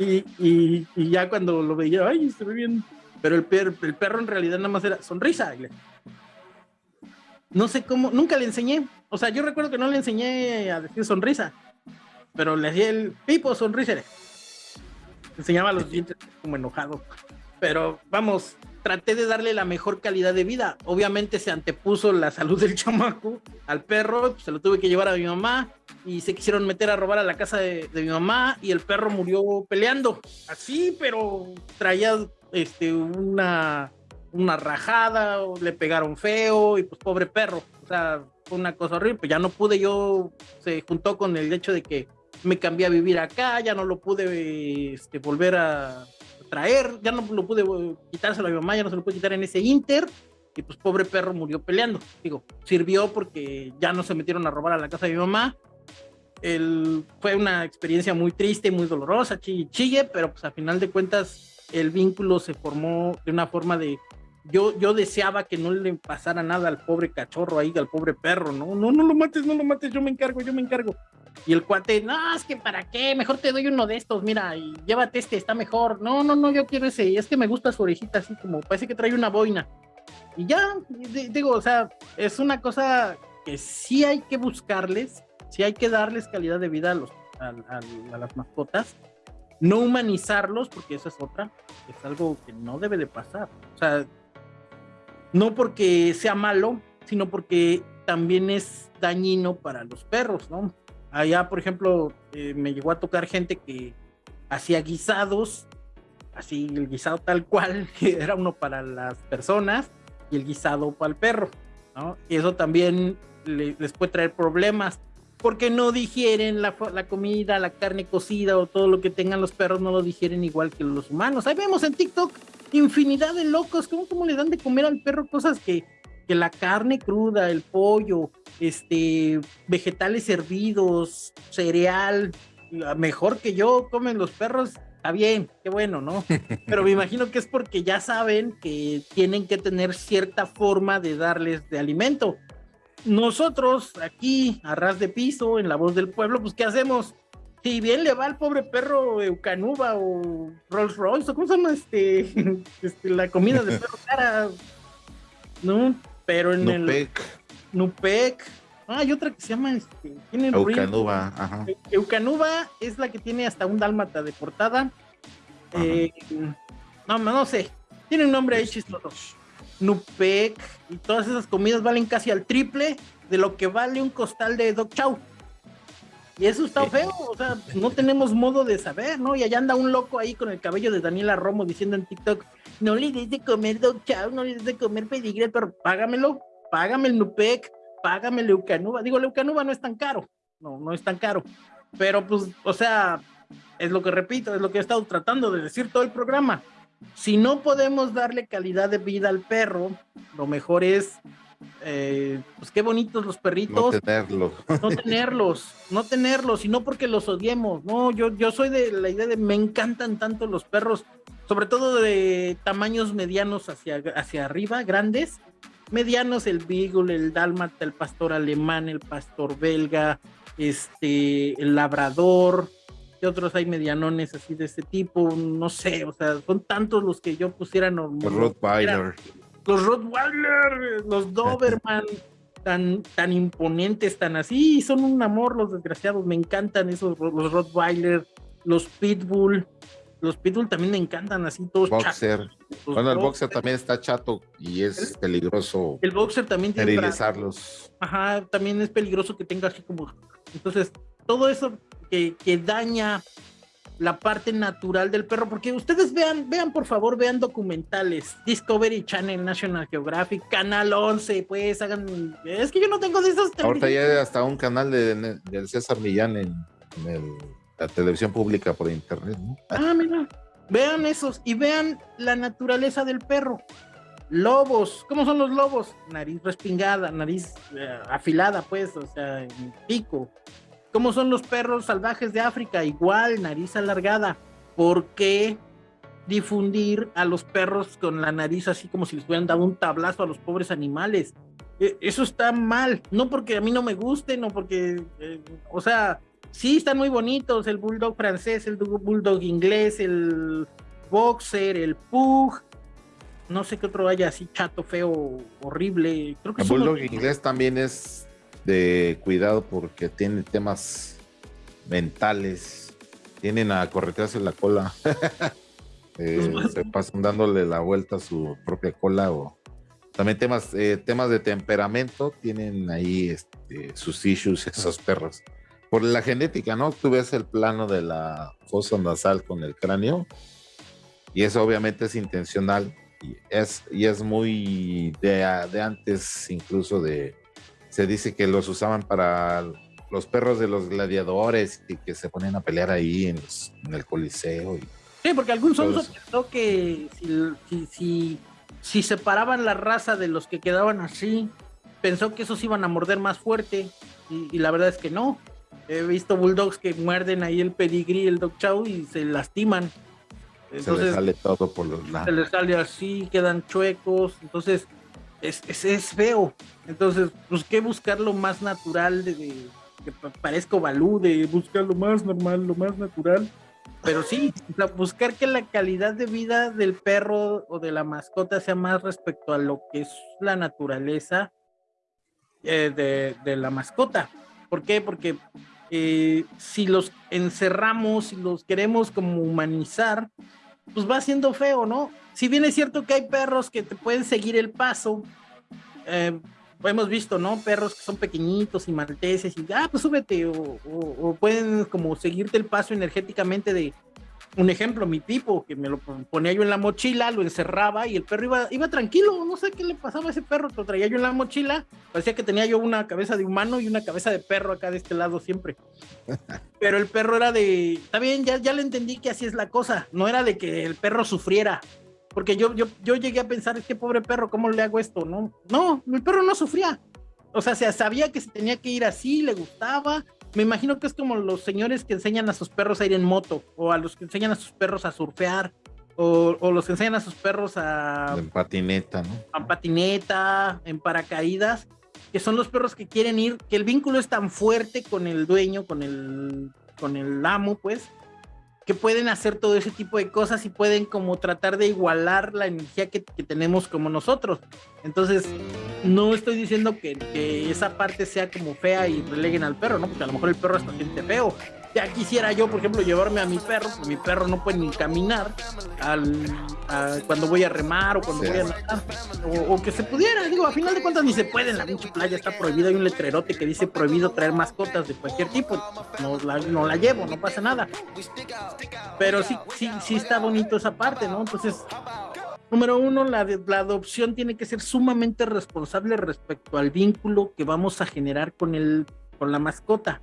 Y, ya cuando lo veía, ay, se ve bien. Pero el, perro, el perro en realidad nada más era sonrisa. No sé cómo, nunca le enseñé. O sea, yo recuerdo que no le enseñé a decir sonrisa. Pero le hacía el pipo sonrisa. Enseñaba los dientes como enojado. Pero vamos, traté de darle la mejor calidad de vida. Obviamente se antepuso la salud del chamaco al perro, pues, se lo tuve que llevar a mi mamá y se quisieron meter a robar a la casa de, mi mamá y el perro murió peleando. Así, pero traía este, una, una rajada, le pegaron feo y pues pobre perro. O sea, fue una cosa horrible. Pues ya no pude yo, se juntó con el hecho de que me cambié a vivir acá, ya no lo pude este, volver a traer, ya no lo pude eh, quitárselo a mi mamá, ya no se lo pude quitar en ese Inter, y pues pobre perro murió peleando. Digo, sirvió porque ya no se metieron a robar a la casa de mi mamá. El, fue una experiencia muy triste, muy dolorosa, chille, chille, pero pues a final de cuentas el vínculo se formó de una forma de yo, yo deseaba que no le pasara nada al pobre cachorro ahí, al pobre perro, no, no, no lo mates, no lo mates, yo me encargo, yo me encargo. Y el cuate, no, es que para qué, mejor te doy uno de estos, mira, y llévate este, está mejor. No, no, no, yo quiero ese, es que me gusta su orejita así como, parece que trae una boina. Y ya, digo, o sea, es una cosa que sí hay que buscarles, sí hay que darles calidad de vida a, los, a las mascotas, no humanizarlos, porque eso es otra, es algo que no debe de pasar. O sea, no porque sea malo, sino porque también es dañino para los perros, ¿no? Allá, por ejemplo, eh, me llegó a tocar gente que hacía guisados, así el guisado tal cual, que era uno para las personas y el guisado para el perro, ¿no? Y eso también les puede traer problemas porque no digieren la, comida, la carne cocida o todo lo que tengan los perros, no lo digieren igual que los humanos. Ahí vemos en TikTok infinidad de locos, ¿cómo, cómo le dan de comer al perro cosas que, que la carne cruda, el pollo, este, vegetales hervidos, cereal, mejor que yo comen los perros, está bien, qué bueno, ¿no? Pero me imagino que es porque ya saben que tienen que tener cierta forma de darles de alimento. Nosotros aquí, a ras de piso, en la voz del pueblo, pues ¿qué hacemos? Si bien le va al pobre perro Eucanuba o Rolls Royce, o cómo se llama este, este la comida de perro cara, ¿no? Pero en Nupec. el Nupec. Ah, hay otra que se llama este, Eucanuba, ajá. Eucanuba es la que tiene hasta un dálmata de portada. Eh, no, no sé. Tiene un nombre ahí chistoso. Nupec y todas esas comidas valen casi al triple de lo que vale un costal de Dog Chow. Y eso está feo, o sea, no tenemos modo de saber, ¿no? Y allá anda un loco ahí con el cabello de Daniela Romo diciendo en TikTok, no le des de comer Dog Chow, no le des de comer pedigre, pero págamelo, págame el Nupec, págame el Leucanuba. Digo, Leucanuba no es tan caro, no, no es tan caro. Pero pues, o sea, es lo que repito, es lo que he estado tratando de decir todo el programa. Si no podemos darle calidad de vida al perro, lo mejor es eh, pues qué bonitos los perritos. No tenerlos. No tenerlos, no tenerlos, y no porque los odiemos, no, yo, yo soy de la idea de me encantan tanto los perros, sobre todo de tamaños medianos hacia, hacia arriba, grandes, medianos, el Beagle, el Dálmata, el pastor alemán, el pastor belga, este, el labrador, y otros hay medianones así de este tipo? No sé, o sea, son tantos los que yo pusiera Rottweiler los Rottweiler, los Doberman, tan, tan imponentes, tan así, son un amor los desgraciados, me encantan esos, los Rottweiler, los Pitbull, los Pitbull también me encantan así todos Boxer. Bueno, el boxer también está chato y es peligroso. El boxer también tiene esterilizarlos. Ajá, también es peligroso que tenga así como. Entonces, todo eso que, que daña la parte natural del perro, porque ustedes vean, vean por favor, vean documentales, Discovery Channel, National Geographic, Canal 11, pues hagan, es que yo no tengo de esos. Ahorita ya hay hasta un canal de, del César Millán en, la televisión pública por internet, Ah, mira, vean esos y vean la naturaleza del perro. Lobos, ¿cómo son los lobos? Nariz respingada, nariz eh, afilada, pues, o sea, pico ¿Cómo son los perros salvajes de África? Igual, nariz alargada. ¿Por qué difundir a los perros con la nariz así como si les hubieran dado un tablazo a los pobres animales? E, eso está mal, no porque a mí no me guste, no porque, eh, o sea, sí, están muy bonitos, el bulldog francés, el bulldog inglés, el boxer, el pug, no sé qué otro haya así chato, feo, horrible. Creo que el bulldog inglés también es de cuidado porque tiene temas mentales, tienen a corretearse la cola. Eh, se pasan dándole la vuelta a su propia cola o también temas, eh, temas de temperamento tienen ahí este, sus issues esos perros. Por la genética, ¿no? Tú ves el plano de la fosa nasal con el cráneo y eso obviamente es intencional y es, y es muy de, de antes incluso de, se dice que los usaban para los perros de los gladiadores y que se ponían a pelear ahí en, el coliseo. Y, sí, porque algún sonso pensó que si, si si separaban la raza de los que quedaban así, pensó que esos iban a morder más fuerte y, la verdad es que no. He visto bulldogs que muerden ahí el pedigrí, el dog chow y se lastiman. Entonces, se les sale todo por los lados. Se les sale así, quedan chuecos. Entonces, es, es, feo. Entonces, pues, ¿qué buscar lo más natural de, de que parezca balú, de buscar lo más normal, lo más natural? Pero sí, buscar que la calidad de vida del perro o de la mascota sea más respecto a lo que es la naturaleza eh, de, la mascota. ¿Por qué? Porque eh, si los encerramos, si los queremos como humanizar, pues va siendo feo, ¿no? Si bien es cierto que hay perros que te pueden seguir el paso, eh, hemos visto, ¿no? Perros que son pequeñitos y malteses y, ah, pues súbete, o, pueden como seguirte el paso energéticamente de, un ejemplo, mi tipo, que me lo ponía yo en la mochila, lo encerraba y el perro iba, iba tranquilo, no sé qué le pasaba a ese perro, lo traía yo en la mochila, parecía que tenía yo una cabeza de humano y una cabeza de perro acá de este lado siempre. Pero el perro era de, está bien, ya, ya le entendí que así es la cosa, no era de que el perro sufriera, porque yo, yo, yo llegué a pensar, es que pobre perro, ¿cómo le hago esto? No, no, el perro no sufría. O sea, se sabía que se tenía que ir así, le gustaba. Me imagino que es como los señores que enseñan a sus perros a ir en moto, o a los que enseñan a sus perros a surfear, o, o los que enseñan a sus perros a... En patineta, ¿no? En patineta, en paracaídas, que son los perros que quieren ir, que el vínculo es tan fuerte con el dueño, con el, con el amo, pues, que pueden hacer todo ese tipo de cosas y pueden como tratar de igualar la energía que, tenemos como nosotros. Entonces, no estoy diciendo que, esa parte sea como fea y releguen al perro, ¿no? Porque a lo mejor el perro hasta siente feo, ya quisiera yo, por ejemplo, llevarme a mi perro, pues mi perro no puede ni caminar al, cuando voy a remar o cuando voy a nadar, o, que se pudiera, digo, a final de cuentas ni se puede en la pinche playa, está prohibido, hay un letrerote que dice prohibido traer mascotas de cualquier tipo, no la, no la llevo, no pasa nada. Pero sí, sí, sí está bonito esa parte, ¿no? Entonces, número uno, la, la adopción tiene que ser sumamente responsable respecto al vínculo que vamos a generar con, el, con la mascota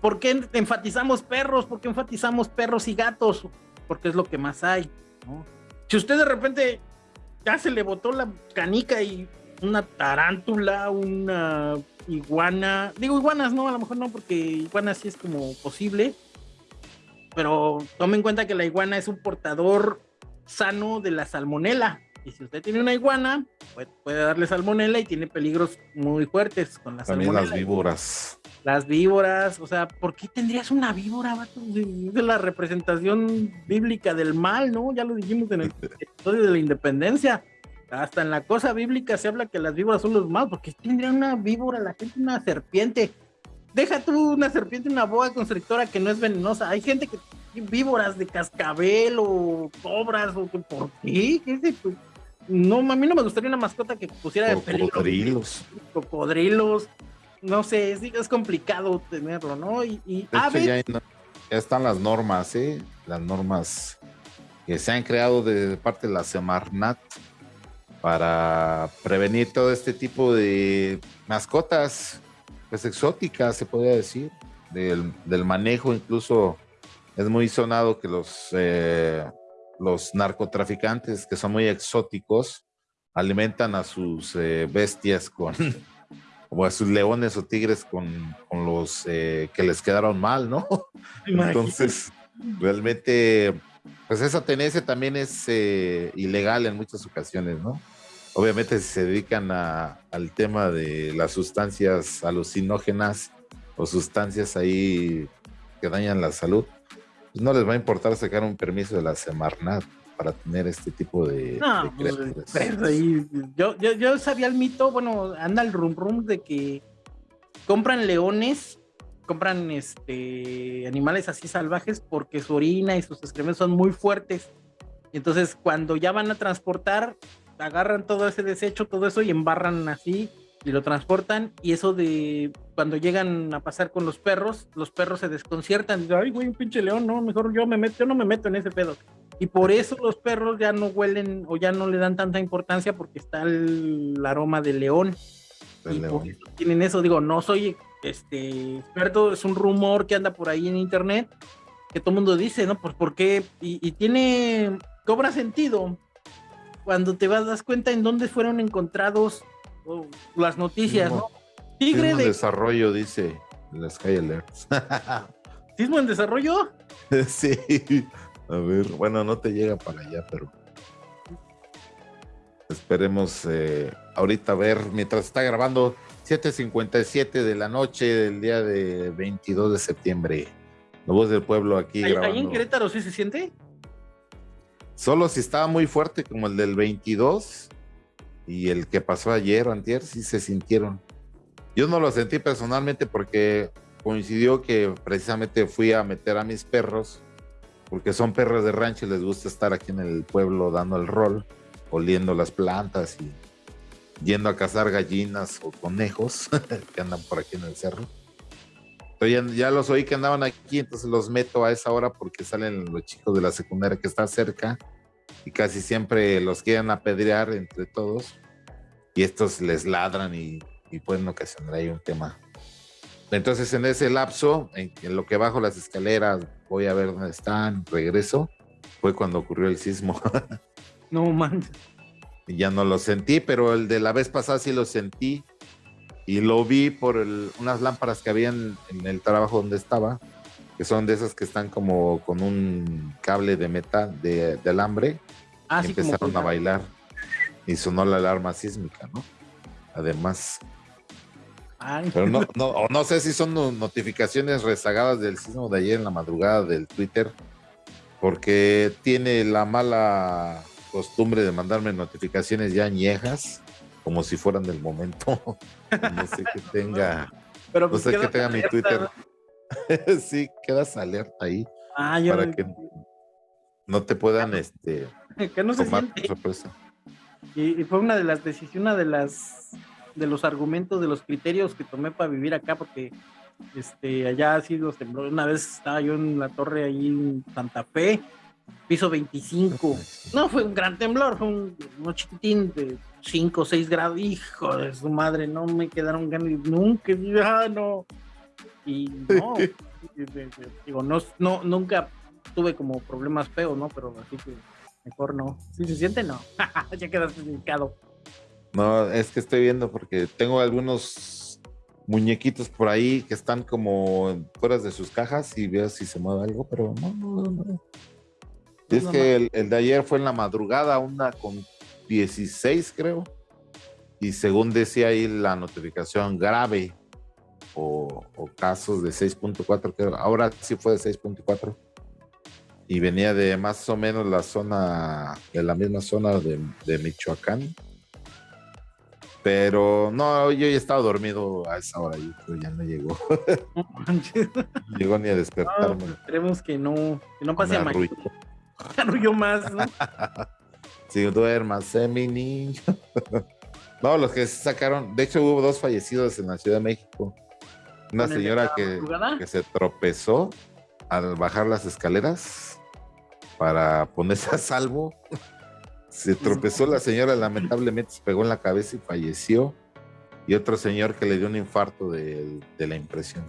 ¿Por qué enfatizamos perros? ¿Por qué enfatizamos perros y gatos? Porque es lo que más hay. Si usted de repente ya se le botó la canica y una tarántula, una iguana, digo iguanas no, a lo mejor no, porque iguanas sí es como posible, pero tome en cuenta que la iguana es un portador sano de la salmonela. Y si usted tiene una iguana, puede, darle salmonela y tiene peligros muy fuertes con la También las víboras. Las víboras, o sea, ¿por qué tendrías una víbora, vato? Es la representación bíblica del mal, ¿no? Ya lo dijimos en el episodio de la independencia. Hasta en la cosa bíblica se habla que las víboras son los malos. ¿Por qué tendría una víbora la gente una serpiente? Deja tú una serpiente, una boa constrictora que no es venenosa. Hay gente que tiene víboras de cascabel o cobras o por qué, ¿qué es eso? no, a mí no me gustaría una mascota que pusiera de peligro. Cocodrilos. Cocodrilos. No sé, es, complicado tenerlo, ¿no? Y, y ya, están las normas, ¿eh? Las normas que se han creado de parte de la Semarnat para prevenir todo este tipo de mascotas, pues exóticas, se podría decir, del, del manejo, incluso es muy sonado que los eh, los narcotraficantes que son muy exóticos alimentan a sus eh, bestias con, o a sus leones o tigres con, los eh, que les quedaron mal, ¿no? Entonces, realmente, pues esa tenencia también es eh, ilegal en muchas ocasiones, ¿no? Obviamente si se dedican al tema de las sustancias alucinógenas o sustancias ahí que dañan la salud, pues no les va a importar sacar un permiso de la Semarnat para tener este tipo de, no, pues, yo, yo, yo, sabía el mito, bueno, anda el rum rum de que compran leones, compran este animales así salvajes porque su orina y sus excrementos son muy fuertes. Entonces, cuando ya van a transportar, agarran todo ese desecho, todo eso y embarran así y lo transportan. Y eso de cuando llegan a pasar con los perros, los perros se desconciertan. Dicen, ay, güey, un pinche león, no, mejor yo me meto, yo no me meto en ese pedo. Y por eso los perros ya no huelen o ya no le dan tanta importancia porque está el, aroma del león. y tienen eso, digo, no soy este experto, es un rumor que anda por ahí en internet que todo el mundo dice, ¿no? Pues porque, y, y tiene, cobra sentido cuando te vas, das cuenta en dónde fueron encontrados las noticias, ¿no? Tigre de desarrollo, dice las Sky Alerts. ¿Sismo en desarrollo? sí. A ver, bueno, no te llega para allá, pero esperemos eh, ahorita ver mientras está grabando 7:57 de la noche del día de 22 de septiembre. La voz del pueblo aquí. ¿Ahí, grabando. ¿Ahí en Querétaro sí se siente? Solo si estaba muy fuerte como el del 22 y el que pasó ayer o antier, sí se sintieron. Yo no lo sentí personalmente porque coincidió que precisamente fui a meter a mis perros porque son perros de rancho y les gusta estar aquí en el pueblo dando el rol, oliendo las plantas y yendo a cazar gallinas o conejos que andan por aquí en el cerro. ya, ya, los oí que andaban aquí, entonces los meto a esa hora porque salen los chicos de la secundaria que está cerca y casi siempre los quieren apedrear entre todos y estos les ladran y pueden ocasionar ahí un tema entonces, en ese lapso, en, lo que bajo las escaleras, voy a ver dónde están, regreso, fue cuando ocurrió el sismo. no man. Ya no lo sentí, pero el de la vez pasada sí lo sentí. Y lo vi por unas lámparas que habían en el trabajo donde estaba, que son de esas que están como con un cable de metal, de, alambre. Ah, y empezaron a bailar. Y sonó la alarma sísmica, ¿no? Además, pero no, no, no sé si son notificaciones rezagadas del sismo de ayer en la madrugada del Twitter, porque tiene la mala costumbre de mandarme notificaciones ya añejas, como si fueran del momento. no sé que tenga, Pero no sé que tenga mi Twitter. sí, quedas alerta ahí. Ah, para que no te puedan este, que no tomar sorpresa. Y, y, fue una de las decisiones, una de las de los argumentos, de los criterios que tomé para vivir acá, porque este, allá ha sido temblor. Una vez estaba yo en la torre ahí en Santa Fe, piso 25. No fue un gran temblor, fue un, chiquitín de 5 o 6 grados. Hijo de su madre, no me quedaron ganas, nunca, ah, no. Y no, digo, no, no, nunca tuve como problemas feos, ¿no? Pero así que mejor no. Si se siente, no. ya quedaste indicado. No, es que estoy viendo porque tengo algunos muñequitos por ahí que están como fuera de sus cajas y veo si se mueve algo, pero no, no, no. Es que el, de ayer fue en la madrugada, una con 16 creo, y según decía ahí la notificación grave o, casos de 6.4, que ahora sí fue de 6.4 y venía de más o menos la zona, de la misma zona de, de Michoacán pero no, yo ya estaba dormido a esa hora, yo ya no llegó. No llegó ni a despertarme. No, esperemos que no, que no pase a mayor. Arrulló más, ¿no? si duermas, eh, mi niño. no, los que se sacaron, de hecho hubo dos fallecidos en la Ciudad de México. Una señora que, que se tropezó al bajar las escaleras para ponerse a salvo se tropezó la señora, lamentablemente se pegó en la cabeza y falleció. Y otro señor que le dio un infarto de, la impresión.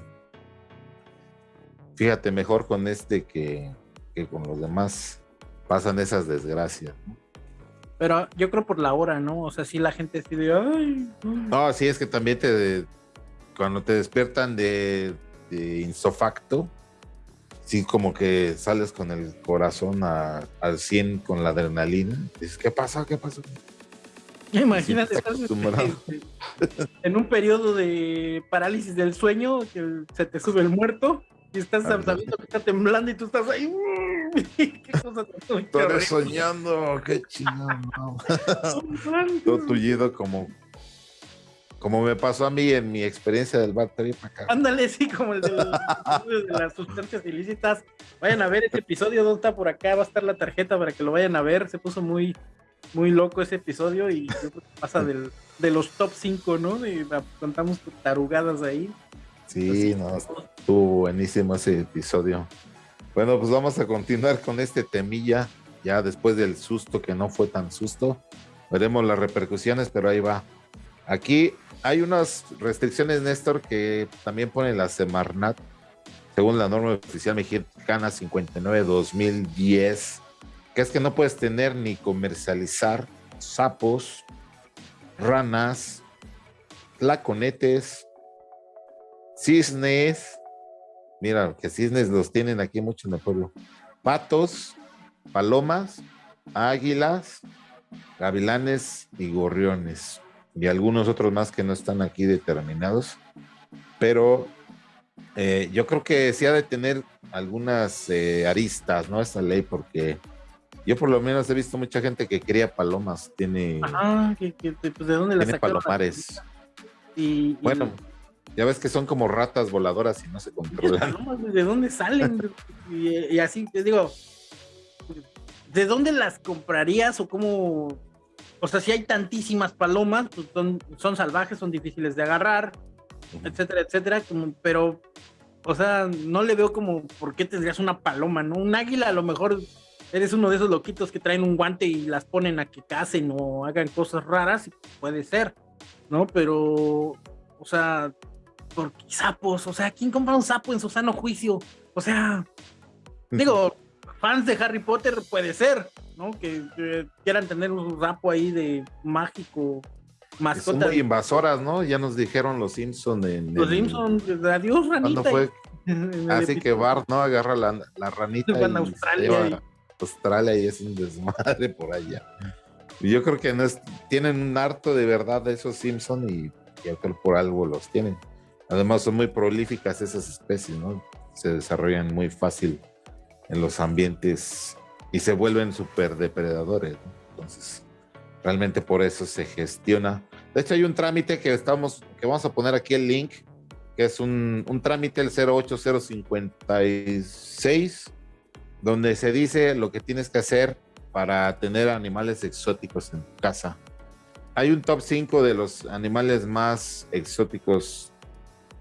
Fíjate, mejor con este que, con los demás pasan esas desgracias. Pero yo creo por la hora, ¿no? O sea, si la gente decide, ay. No, sí, es que también te. Cuando te despiertan de, de insofacto, sí como que sales con el corazón al 100 con la adrenalina. Dices, ¿qué pasa? ¿Qué pasó? Imagínate, estás en un periodo de parálisis del sueño, que se te sube el muerto, Y estás sabiendo que está temblando y tú estás ahí. ¿Qué cosa Estoy soñando, qué chingado. Todo tullido como como me pasó a mí en mi experiencia del bar Ándale, sí, como el de, las sustancias ilícitas. Vayan a ver ese episodio, ¿dónde está por acá? Va a estar la tarjeta para que lo vayan a ver. Se puso muy, muy loco ese episodio y pasa del, de los top 5, ¿no? Y contamos tarugadas ahí. Sí, no, estuvo buenísimo ese episodio. Bueno, pues vamos a continuar con este temilla, ya después del susto que no fue tan susto. Veremos las repercusiones, pero ahí va. Aquí hay unas restricciones, Néstor, que también pone la Semarnat, según la norma oficial mexicana 59-2010, que es que no puedes tener ni comercializar sapos, ranas, tlaconetes, cisnes, mira, que cisnes los tienen aquí mucho en el pueblo, patos, palomas, águilas, gavilanes y gorriones y algunos otros más que no están aquí determinados, pero eh, yo creo que sí ha de tener algunas eh, aristas, ¿no? Esta ley, porque yo por lo menos he visto mucha gente que cría palomas, tiene... Ah, que, pues, ¿de dónde las Tiene palomares. Y, bueno, ya ves que son como ratas voladoras y no se controlan. ¿De dónde salen? y, y así, te digo, ¿de dónde las comprarías o cómo o sea, si hay tantísimas palomas, pues son, salvajes, son difíciles de agarrar, etcétera, etcétera, pero, o sea, no le veo como por qué tendrías una paloma, ¿no? Un águila a lo mejor eres uno de esos loquitos que traen un guante y las ponen a que cacen o hagan cosas raras, puede ser, ¿no? Pero, o sea, por sapos, o sea, ¿quién compra un sapo en su sano juicio? O sea, digo, fans de Harry Potter puede ser, ¿no? Que, quieran tener un rapo ahí de mágico mascota. Son muy invasoras, ¿no? Ya nos dijeron los Simpsons en. Los Simpsons, adiós, ranita. fue? Así que Bart, ¿no? Agarra la, la ranita. y Australia. y... Australia y es un desmadre por allá. Yo creo que no es, tienen un harto de verdad de esos Simpsons y yo creo por algo los tienen. Además son muy prolíficas esas especies, ¿no? Se desarrollan muy fácil en los ambientes y se vuelven súper depredadores. Entonces, realmente por eso se gestiona. De hecho, hay un trámite que estamos, que vamos a poner aquí el link, que es un, trámite, el 08056, donde se dice lo que tienes que hacer para tener animales exóticos en tu casa. Hay un top 5 de los animales más exóticos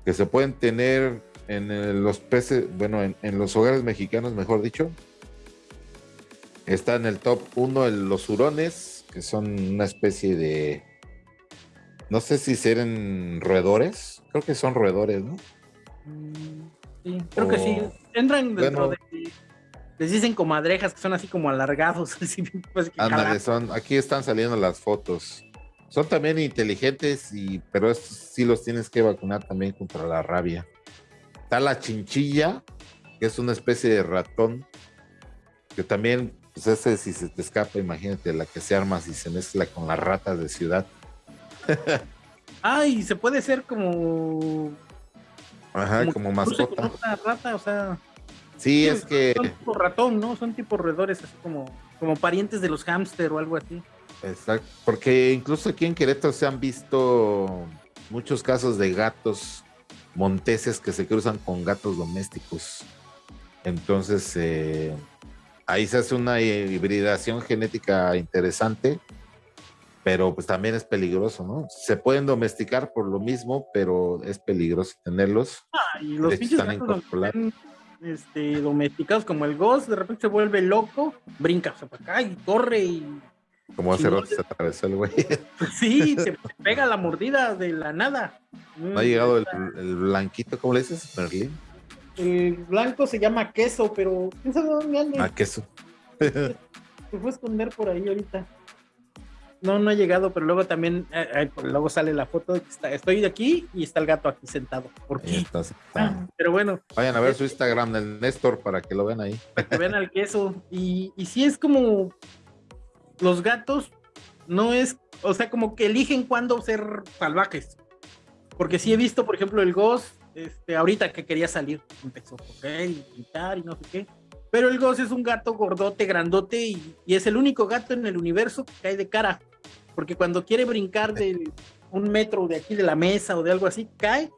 que se pueden tener en los peces, bueno, en, los hogares mexicanos, mejor dicho. Está en el top 1 los hurones, que son una especie de. No sé si serán roedores. Creo que son roedores, ¿no? Sí, creo que sí. Entran dentro de. Les dicen comadrejas que son así como alargados. Pues, ándale, son. Aquí están saliendo las fotos. Son también inteligentes, y, pero estos sí los tienes que vacunar también contra la rabia. Está la chinchilla, que es una especie de ratón, que también, pues ese si se te escapa, imagínate la que se arma si se mezcla con las ratas de ciudad. Ay, se puede ser como. Ajá, como, mascota. Una rata, o sea. Sí, es que. Son tipo ratón, ¿no? Son tipo roedores, así como, como parientes de los hámster o algo así. Exacto, porque incluso aquí en Querétaro se han visto muchos casos de gatos monteses que se cruzan con gatos domésticos. Entonces, eh, ahí se hace una hibridación genética interesante, pero pues también es peligroso, ¿no? Se pueden domesticar por lo mismo, pero es peligroso tenerlos. Ah, y los pinches gatos este, domesticados como el Ghost, de repente se vuelve loco, brinca para acá y corre y como hace rato se atravesó el güey. Sí, se pega la mordida de la nada. No ha llegado el, blanquito, ¿cómo le dices? Merlín. El blanco se llama queso, pero quién sabe dónde anda. Ah, queso. se fue a esconder por ahí ahorita. No, no ha llegado, pero luego también, eh, pues, luego sale la foto de que está, estoy de aquí y está el gato aquí sentado. ¿Por qué? Ah, pero bueno. Vayan a ver su Instagram del Néstor para que lo vean ahí. Para que vean al queso. Y, y sí es como, los gatos no es, o sea, como que eligen cuándo ser salvajes. Porque sí he visto, por ejemplo, el Ghost este, ahorita que quería salir, empezó a correr y gritar y no sé qué. Pero el Goss es un gato gordote, grandote y, y, es el único gato en el universo que cae de cara. Porque cuando quiere brincar de un metro de aquí de la mesa o de algo así, cae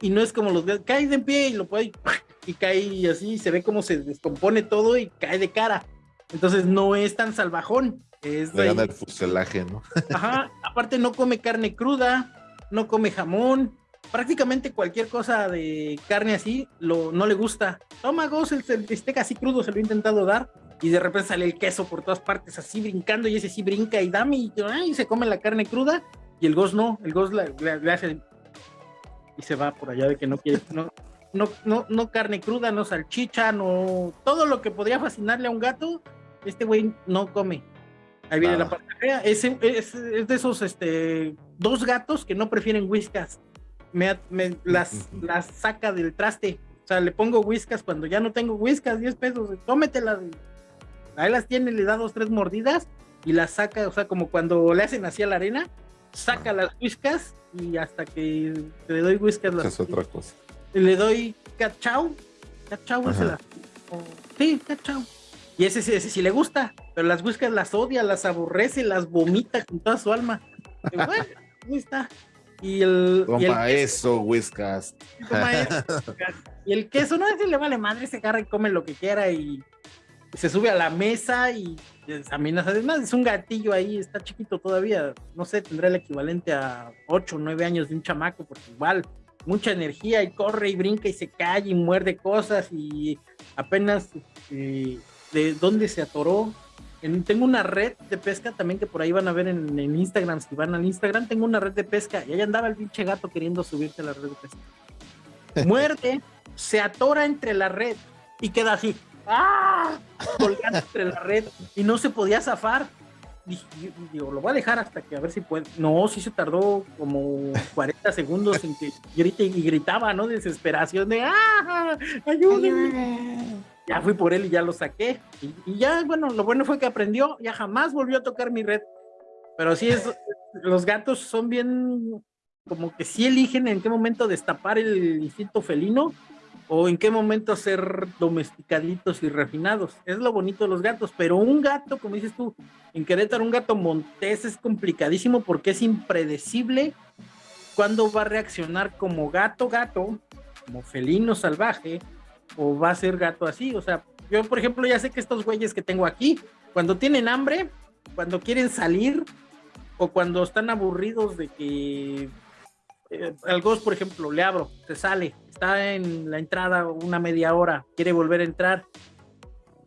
y no es como los gatos, cae de pie y lo puede y cae así, se ve como se descompone todo y cae de cara. Entonces no es tan salvajón. Es Le gana el fuselaje, ¿no? Ajá, aparte no come carne cruda, no come jamón, prácticamente cualquier cosa de carne así lo, no le gusta. Toma goz, el, el bistec así crudo se lo he intentado dar y de repente sale el queso por todas partes así brincando y ese sí brinca y dame y, y se come la carne cruda y el goz no, el goz le hace y se va por allá de que no quiere, no, no, no, no carne cruda, no salchicha, no todo lo que podría fascinarle a un gato, este güey no come. Ahí viene la parte fea. Es, es, es, de esos este, dos gatos que no prefieren whiskas. Me, me las, las saca del traste. O sea, le pongo whiskas cuando ya no tengo whiskas, 10 pesos, tómetelas. Ahí las tiene, le da dos, tres mordidas y las saca, o sea, como cuando le hacen así a la arena, saca las whiskas y hasta que le doy whiskas las. Es otra cosa. Le doy cachao. Cachao es la. sí, cachao. Y ese, ese, sí le gusta, pero las whiskas las odia, las aborrece, las vomita con toda su alma. Y bueno, ahí está. Y el. Toma y el eso, whiskas. Y el queso, no, ese le vale madre, se agarra y come lo que quiera y se sube a la mesa y amenaza. Además, es un gatillo ahí, está chiquito todavía. No sé, tendrá el equivalente a 8 o 9 años de un chamaco, porque igual, mucha energía y corre y brinca y se cae y muerde cosas y apenas eh, de dónde se atoró. En, tengo una red de pesca también que por ahí van a ver en, en, Instagram, si van al Instagram, tengo una red de pesca y ahí andaba el pinche gato queriendo subirse a la red de pesca. Muerde, se atora entre la red y queda así. ¡Ah! colgando entre la red y no se podía zafar. Dije, digo, lo voy a dejar hasta que a ver si puede. No, sí se tardó como 40 segundos en que grite y gritaba, ¿no? Desesperación de ¡ah! ¡Ayúdenme! Ya fui por él y ya lo saqué. Y, ya, bueno, lo bueno fue que aprendió, ya jamás volvió a tocar mi red. Pero sí es, los gatos son bien, como que sí eligen en qué momento destapar el instinto felino o en qué momento ser domesticaditos y refinados. Es lo bonito de los gatos, pero un gato, como dices tú, en Querétaro, un gato montés es complicadísimo porque es impredecible cuándo va a reaccionar como gato, gato, como felino salvaje, o va a ser gato así. O sea, yo, por ejemplo, ya sé que estos güeyes que tengo aquí, cuando tienen hambre, cuando quieren salir, o cuando están aburridos de que eh, al Ghost, por ejemplo, le abro, se sale, está en la entrada una media hora, quiere volver a entrar.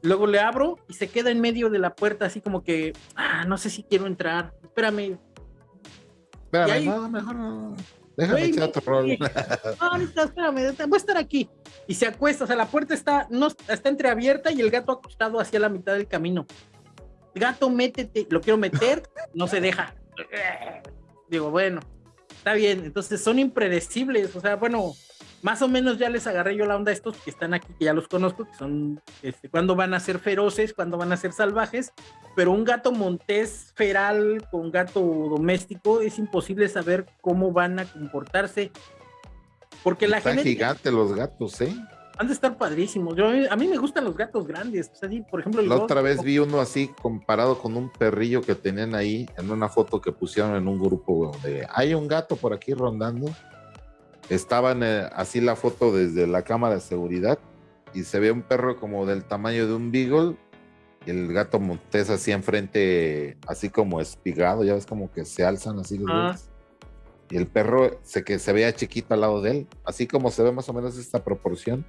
Luego le abro y se queda en medio de la puerta, así como que, ah, no sé si quiero entrar, espérame. Espérame, ahí, no, mejor no. Déjame wey, echar otro rol. No, ahorita, espérame, voy a estar aquí. Y se acuesta, o sea, la puerta está, no, está entreabierta y el gato acostado hacia la mitad del camino. Gato, métete, lo quiero meter, no se deja. Digo, bueno, está bien, entonces son impredecibles, o sea, bueno, más o menos ya les agarré yo la onda a estos que están aquí, que ya los conozco, que son, este, cuando van a ser feroces, cuando van a ser salvajes, pero un gato montés feral con gato doméstico es imposible saber cómo van a comportarse, porque la gente... gigante los gatos, ¿eh? Han de estar padrísimos. Yo, a mí me gustan los gatos grandes. O sea, sí, por ejemplo, la otra vez vi uno así comparado con un perrillo que tenían ahí en una foto que pusieron en un grupo donde hay un gato por aquí rondando. Estaban eh, así la foto desde la cámara de seguridad y se ve un perro como del tamaño de un beagle y el gato montés así enfrente, así como espigado, ya ves como que se alzan así los ah. Y el perro se que se veía chiquito al lado de él, así como se ve más o menos esta proporción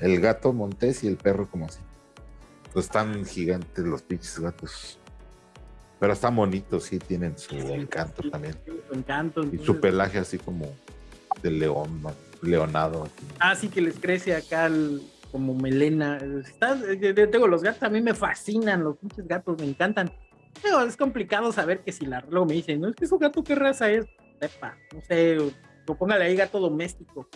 el gato montés y el perro como así. Pues están gigantes los pinches gatos. Pero están bonitos, sí, tienen su encanto también. Su encanto. Y su pelaje así como de león, leonado. Ah, sí, que les crece acá el, como melena. Está, yo tengo los gatos, a mí me fascinan, los pinches gatos, me encantan. Pero es complicado saber que si la luego me dicen, no es que su gato qué raza es, sepa, no sé, o póngale ahí gato doméstico.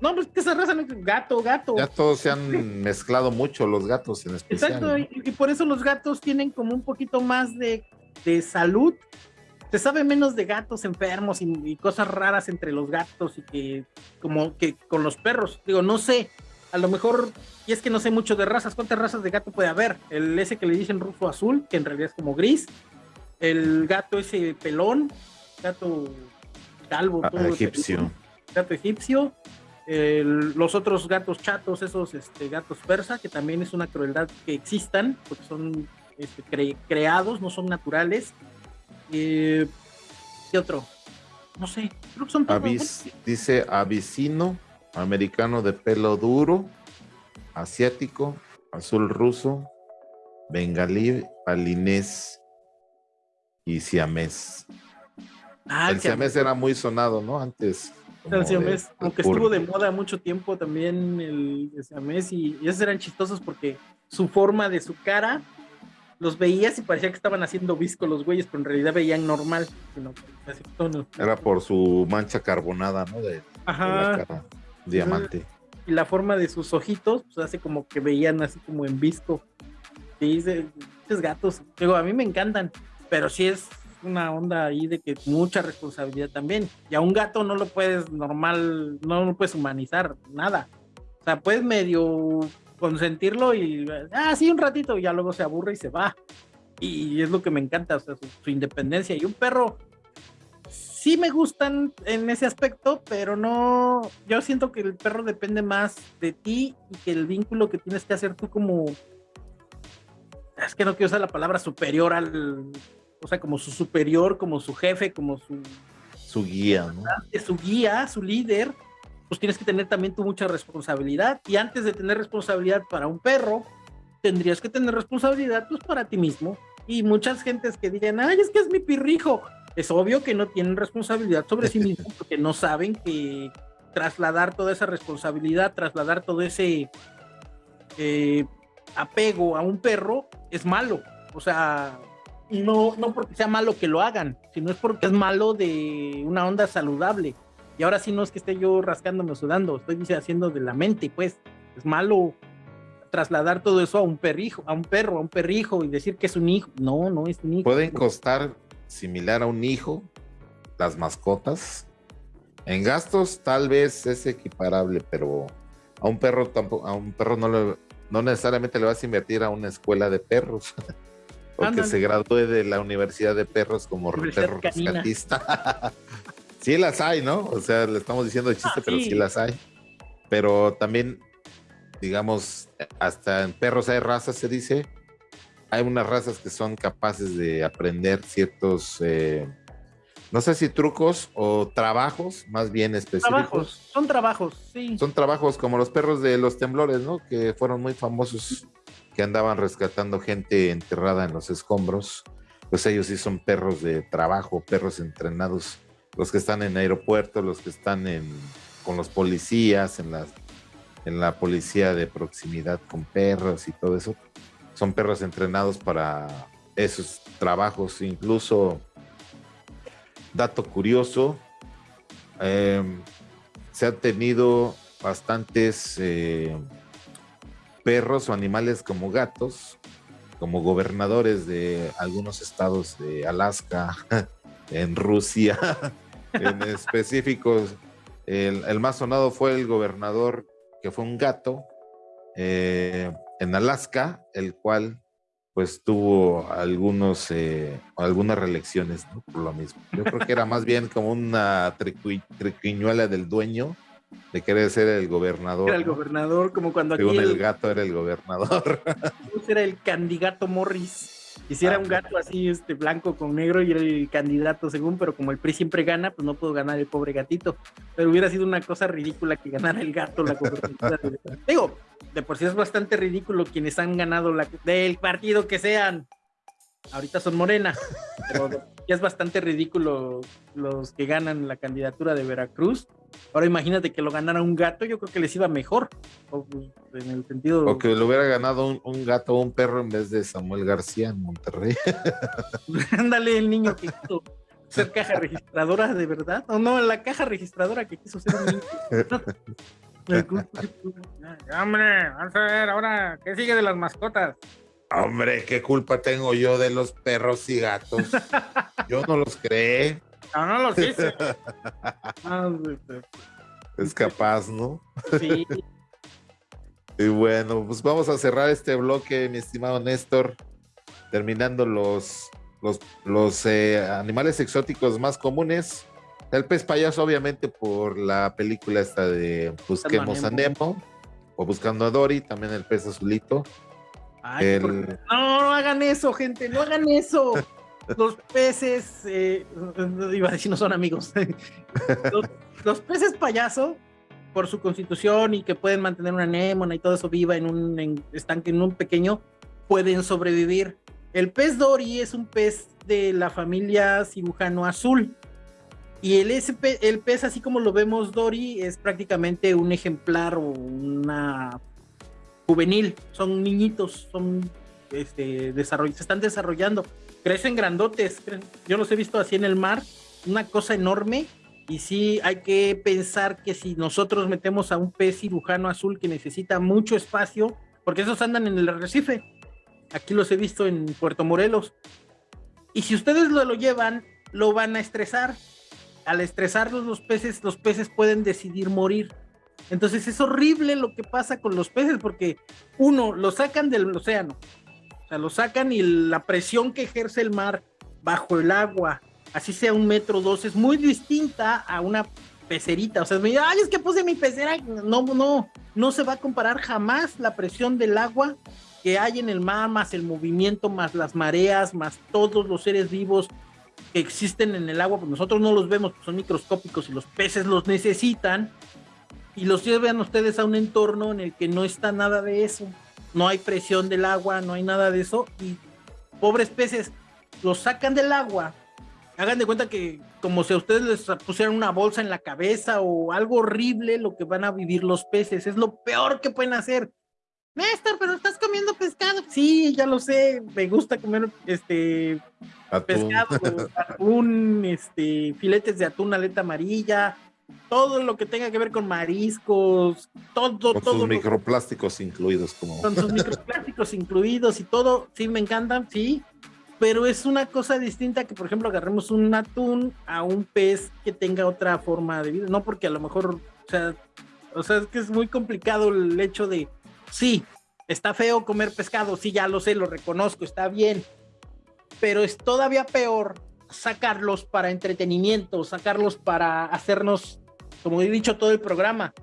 No, pues que esa raza no es gato, gato. Ya todos se han mezclado mucho los gatos en especial. Exacto, ¿no? y, y, por eso los gatos tienen como un poquito más de, de salud se sabe menos de gatos enfermos y, cosas raras entre los gatos y que como que con los perros. Digo, no sé, a lo mejor, y es que no sé mucho de razas, ¿cuántas razas de gato puede haber? El ese que le dicen ruso azul, que en realidad es como gris, el gato ese pelón, gato calvo, ah, todo egipcio. gato egipcio, los otros gatos chatos, esos este, gatos persa, que también es una crueldad que existan, porque son este, creados, no son naturales. Eh, ¿Qué otro? No sé, creo que son todos. dice avicino, americano de pelo duro, asiático, azul ruso, bengalí, palinés y siamés. Ah, el siamés era muy sonado, ¿no? Antes. El siamés, aunque estuvo de moda mucho tiempo también el, siamés y, y, esos eran chistosos porque su forma de su cara los veías y parecía que estaban haciendo visco los güeyes, pero en realidad veían normal. Era por su mancha carbonada, ¿no? De, Ajá. diamante. Y la forma de sus ojitos, pues hace como que veían así como en visco. Y esos gatos, digo, a mí me encantan, pero sí es una onda ahí de que mucha responsabilidad también. Y a un gato no lo puedes normal, no lo puedes humanizar, nada. O sea, puedes medio consentirlo y, ah, sí, un ratito, y ya luego se aburre y se va. Y es lo que me encanta, o sea, su, independencia. Y un perro, sí me gustan en ese aspecto, pero no, yo siento que el perro depende más de ti y que el vínculo que tienes que hacer tú como, es que no quiero usar la palabra superior al, o sea, como su superior, como su jefe, como su... Su guía, ¿no? Su guía, su líder, pues tienes que tener también tú mucha responsabilidad. Y antes de tener responsabilidad para un perro, tendrías que tener responsabilidad pues para ti mismo. Y muchas gentes que digan, ay, es que es mi pirrijo. Es obvio que no tienen responsabilidad sobre sí mismos porque no saben que trasladar toda esa responsabilidad, trasladar todo ese eh, apego a un perro es malo. O sea, no, no porque sea malo que lo hagan, sino es porque es malo de una onda saludable. Y ahora sí no es que esté yo rascándome o sudando, estoy haciendo de la mente, pues es malo trasladar todo eso a un perrijo, a un perro, a un perrijo y decir que es un hijo. No, no es un hijo. Pueden costar similar a un hijo las mascotas. En gastos tal vez es equiparable, pero a un perro tampoco, a un perro no no necesariamente le vas a invertir a una escuela de perros. Porque se gradúe de la Universidad de Perros como perro rescatista. sí las hay, ¿no? O sea, le estamos diciendo de chiste, ah, pero sí las hay. Pero también, digamos, hasta en perros hay razas, se dice. Hay unas razas que son capaces de aprender ciertos, eh, no sé si trucos o trabajos, más bien específicos. Trabajos, son trabajos, sí. Son trabajos como los perros de los temblores, ¿no? Que fueron muy famosos, que andaban rescatando gente enterrada en los escombros. Pues ellos sí son perros de trabajo, perros entrenados los que están en aeropuertos, los que están en, con los policías, en la, en la policía de proximidad con perros y todo eso. Son perros entrenados para esos trabajos. Incluso, dato curioso, em, se han tenido bastantes eh, perros o animales como gatos, como gobernadores de algunos estados de Alaska, en Rusia, en específico, el, más sonado fue el gobernador, que fue un gato, eh, en Alaska, el cual pues tuvo algunos, eh, algunas reelecciones por lo mismo. Yo creo que era más bien como una triquiñuela del dueño de querer ser el gobernador. Era el gobernador, como cuando aquí. el, el, gato era el gobernador. Era el candidato Morris. Quisiera ah, un gato así, este, blanco con negro y era el candidato según, pero como el PRI siempre gana, pues no puedo ganar el pobre gatito. Pero hubiera sido una cosa ridícula que ganara el gato la Digo, de por sí es bastante ridículo quienes han ganado la del partido que sean ahorita son Morena, pero ya es bastante ridículo los que ganan la candidatura de Veracruz. Ahora imagínate que lo ganara un gato, yo creo que les iba mejor. O, pues, en el sentido. O que lo hubiera ganado un, gato o un perro en vez de Samuel García en Monterrey. Ándale, el niño que quiso ser caja registradora de verdad. O no, la caja registradora que quiso ser un niño. Hombre, vamos a ver ahora, ¿qué sigue de las mascotas? Hombre, ¿qué culpa tengo yo de los perros y gatos? Yo no los creé. No, no los hice. es capaz, ¿no? Sí. y bueno, pues vamos a cerrar este bloque, mi estimado Néstor, terminando los, los, eh, animales exóticos más comunes. El pez payaso, obviamente, por la película esta de Busquemos a Nemo, o Buscando a Dory, también el pez azulito. No, no hagan eso, gente, no hagan eso. Los peces, eh, iba a decir, no son amigos. los, peces payaso, por su constitución y que pueden mantener una anémona y todo eso viva en un estanque, en un pequeño, pueden sobrevivir. El pez Dory es un pez de la familia cirujano azul. Y el, el pez, así como lo vemos Dory, es prácticamente un ejemplar o una juvenil, son niñitos, son este, se están desarrollando, crecen grandotes, yo los he visto así en el mar, una cosa enorme, y sí hay que pensar que si nosotros metemos a un pez cirujano azul que necesita mucho espacio, porque esos andan en el arrecife, aquí los he visto en Puerto Morelos, y si ustedes lo, lo llevan, lo van a estresar, al estresarlos los peces, los peces pueden decidir morir, entonces es horrible lo que pasa con los peces porque uno, lo sacan del océano, o sea, lo sacan y la presión que ejerce el mar bajo el agua, así sea un metro dos, es muy distinta a una pecerita. O sea, me ay, es que puse mi pecera. No, no, no se va a comparar jamás la presión del agua que hay en el mar, más el movimiento, más las mareas, más todos los seres vivos que existen en el agua, pues nosotros no los vemos, son microscópicos y los peces los necesitan y los llevan ustedes a un entorno en el que no está nada de eso. No hay presión del agua, no hay nada de eso. Y pobres peces, los sacan del agua. Hagan de cuenta que como si a ustedes les pusieran una bolsa en la cabeza o algo horrible lo que van a vivir los peces. Es lo peor que pueden hacer. Néstor, pero estás comiendo pescado. Sí, ya lo sé. Me gusta comer este pescado, atún, este, filetes de atún, aleta amarilla, todo lo que tenga que ver con mariscos, todo, con todo. Sus microplásticos incluidos, como. Con sus microplásticos incluidos y todo, sí, me encantan, sí. Pero es una cosa distinta que, por ejemplo, agarremos un atún a un pez que tenga otra forma de vida. No porque a lo mejor, o sea, o sea, es que es muy complicado el hecho de, sí, está feo comer pescado, sí, ya lo sé, lo reconozco, está bien. Pero es todavía peor sacarlos para entretenimiento, sacarlos para hacernos, como he dicho todo el programa,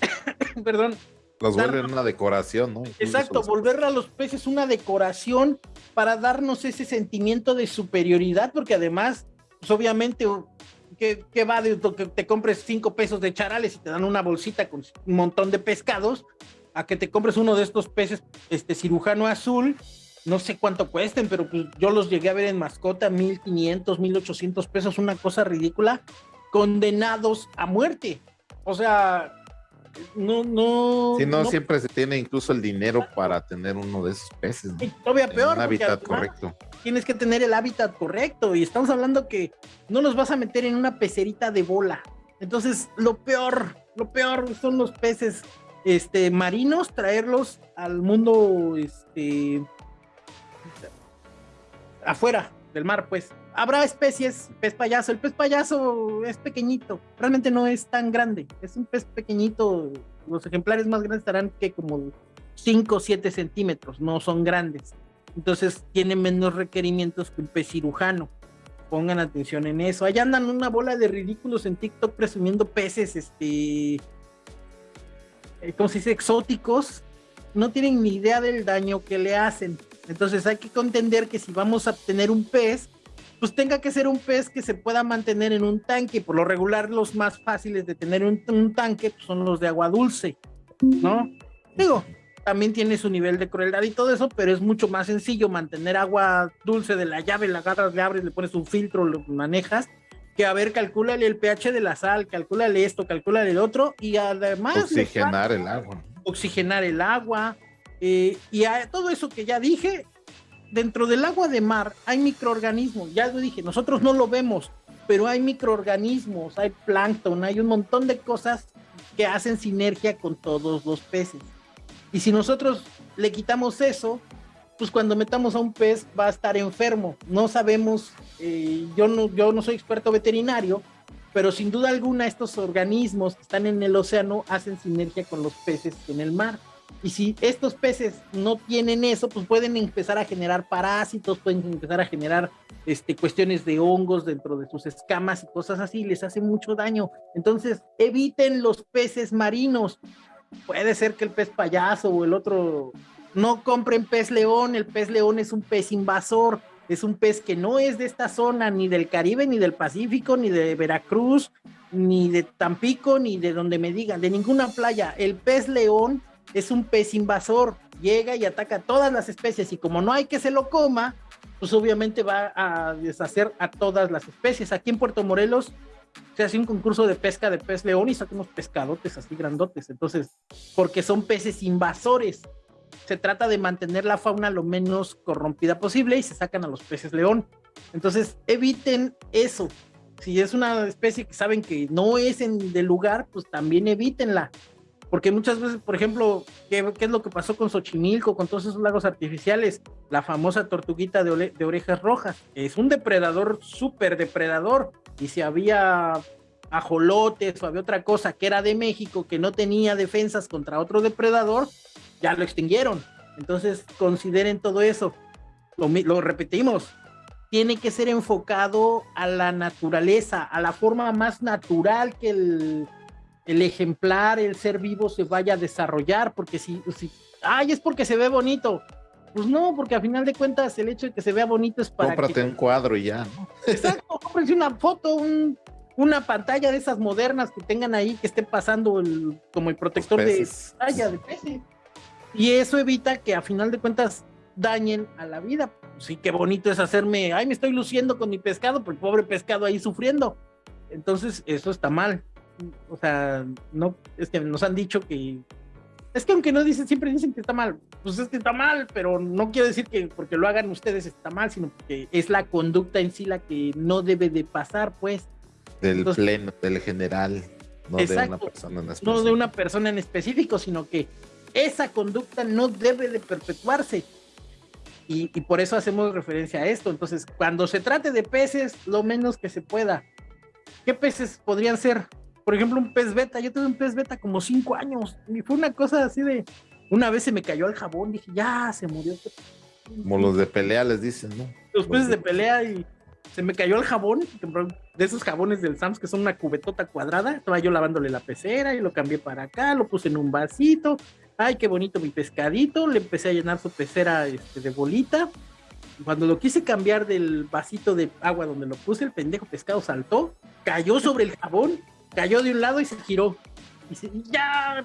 perdón. Los vuelven una decoración, ¿no? exacto, volver a los peces una decoración para darnos ese sentimiento de superioridad, porque además, pues obviamente, ¿qué, va de que te compres cinco pesos de charales y te dan una bolsita con un montón de pescados? A que te compres uno de estos peces, este cirujano azul, no sé cuánto cuesten, pero pues yo los llegué a ver en mascota, 1500, 1800 pesos, una cosa ridícula, condenados a muerte. O sea, no, no. Sí, no, siempre se tiene incluso el dinero para tener uno de esos peces. todavía peor. Un hábitat correcto. Tienes que tener el hábitat correcto. Y estamos hablando que no los vas a meter en una pecerita de bola. Entonces, lo peor, lo peor son los peces este, marinos, traerlos al mundo este, afuera del mar, pues. Habrá especies, pez payaso. El pez payaso es pequeñito, realmente no es tan grande. Es un pez pequeñito. Los ejemplares más grandes estarán que como 5 o 7 centímetros, no son grandes. Entonces tiene menos requerimientos que un pez cirujano. Pongan atención en eso. Allá andan una bola de ridículos en TikTok presumiendo peces, este, eh, ¿cómo se dice? Exóticos. No tienen ni idea del daño que le hacen. Entonces hay que contender que si vamos a tener un pez, pues tenga que ser un pez que se pueda mantener en un tanque. Por lo regular, los más fáciles de tener un, un tanque pues, son los de agua dulce, ¿no? Digo, también tiene su nivel de crueldad y todo eso, pero es mucho más sencillo mantener agua dulce de la llave, la agarras, le abres, le pones un filtro, lo manejas, que a ver, calcúlale el pH de la sal, calcúlale esto, calcúlale el otro, y además... Oxigenar el agua. Oxigenar el agua, eh, y a todo eso que ya dije, dentro del agua de mar hay microorganismos, ya lo dije, nosotros no lo vemos, pero hay microorganismos, hay plancton, hay un montón de cosas que hacen sinergia con todos los peces. Y si nosotros le quitamos eso, pues cuando metamos a un pez va a estar enfermo. No sabemos, eh, yo, no, yo no soy experto veterinario, pero sin duda alguna estos organismos que están en el océano hacen sinergia con los peces en el mar. Y si estos peces no tienen eso, pues pueden empezar a generar parásitos, pueden empezar a generar este, cuestiones de hongos dentro de sus escamas y cosas así, les hace mucho daño. Entonces, eviten los peces marinos. Puede ser que el pez payaso o el otro no compren pez león, el pez león es un pez invasor, es un pez que no es de esta zona, ni del Caribe, ni del Pacífico, ni de Veracruz, ni de Tampico, ni de donde me digan, de ninguna playa. El pez león es un pez invasor, llega y ataca todas las especies y como no hay que se lo coma, pues obviamente va a deshacer a todas las especies. Aquí en Puerto Morelos se hace un concurso de pesca de pez león y sacamos pescadotes así grandotes, entonces, porque son peces invasores. Se trata de mantener la fauna lo menos corrompida posible y se sacan a los peces león. Entonces, eviten eso. Si es una especie que saben que no es en del lugar, pues también evítenla porque muchas veces, por ejemplo, ¿qué, es lo que pasó con Xochimilco, con todos esos lagos artificiales? La famosa tortuguita de, orejas rojas, es un depredador, súper depredador, y si había ajolotes o había otra cosa que era de México que no tenía defensas contra otro depredador, ya lo extinguieron. Entonces, consideren todo eso. Lo, lo repetimos, tiene que ser enfocado a la naturaleza, a la forma más natural que el el ejemplar, el ser vivo se vaya a desarrollar, porque si, si, ay, es porque se ve bonito. Pues no, porque a final de cuentas el hecho de que se vea bonito es para. Cómprate un cuadro y ya, ¿no? Exacto, cómprate una foto, una pantalla de esas modernas que tengan ahí, que esté pasando el, como el protector de pantalla de peces. Y eso evita que a final de cuentas dañen a la vida. Sí, qué bonito es hacerme, ay, me estoy luciendo con mi pescado, el pobre pescado ahí sufriendo. Entonces, eso está mal o sea, no, es que nos han dicho que, es que aunque no dicen, siempre dicen que está mal, pues es que está mal, pero no quiero decir que porque lo hagan ustedes está mal, sino que es la conducta en sí la que no debe de pasar, pues. Del pleno, del general, no de una persona en específico. No de una persona en específico, sino que esa conducta no debe de perpetuarse. Y, y, por eso hacemos referencia a esto. Entonces, cuando se trate de peces, lo menos que se pueda. ¿Qué peces podrían ser? Por ejemplo, un pez beta, yo tuve un pez beta como cinco años, y fue una cosa así de, una vez se me cayó el jabón, dije, ya, se murió. Como los de pelea les dicen, ¿no? Los peces de pelea y se me cayó el jabón, de esos jabones del Sams que son una cubetota cuadrada, estaba yo lavándole la pecera y lo cambié para acá, lo puse en un vasito, ay, qué bonito mi pescadito, le empecé a llenar su pecera este, de bolita, cuando lo quise cambiar del vasito de agua donde lo puse, el pendejo pescado saltó, cayó sobre el jabón cayó de un lado y se giró. Y ya,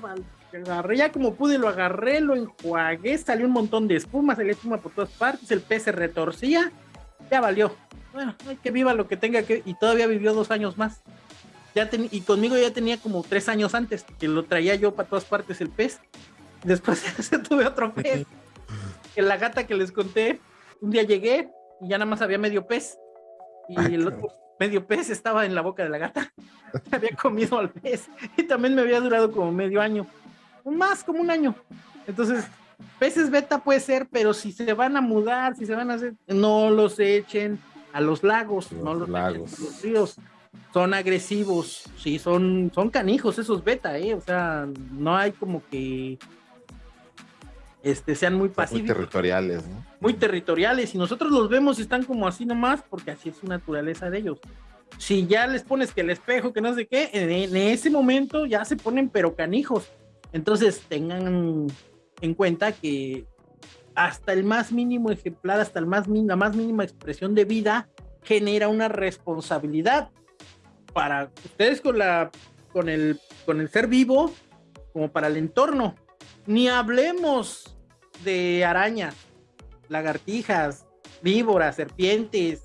agarré, ya como pude, lo agarré, lo enjuagué, salió un montón de espuma, salió espuma por todas partes, el pez se retorcía, ya valió. Bueno, que viva lo que tenga que, y todavía vivió dos años más. Ya y conmigo ya tenía como tres años antes, que lo traía yo para todas partes el pez. Después ya tuve otro pez. que la gata que les conté, un día llegué y ya nada más había medio pez. Y el otro medio pez estaba en la boca de la gata. había comido al pez y también me había durado como medio año, más como un año. Entonces, peces beta puede ser, pero si se van a mudar, si se van a hacer, no los echen a los lagos, no los lagos. a los ríos. Son agresivos, sí, son, son canijos esos beta, ¿eh? O sea, no hay como que este, sean muy pasivos. Muy territoriales, ¿no? Muy territoriales, y nosotros los vemos y están como así nomás, porque así es su naturaleza de ellos. Si ya les pones que el espejo, que no sé qué, en, ese momento ya se ponen pero canijos. Entonces tengan en cuenta que hasta el más mínimo ejemplar, hasta el más, la más mínima expresión de vida, genera una responsabilidad para ustedes con, la, con, el, con el ser vivo, como para el entorno. Ni hablemos de arañas, lagartijas, víboras, serpientes,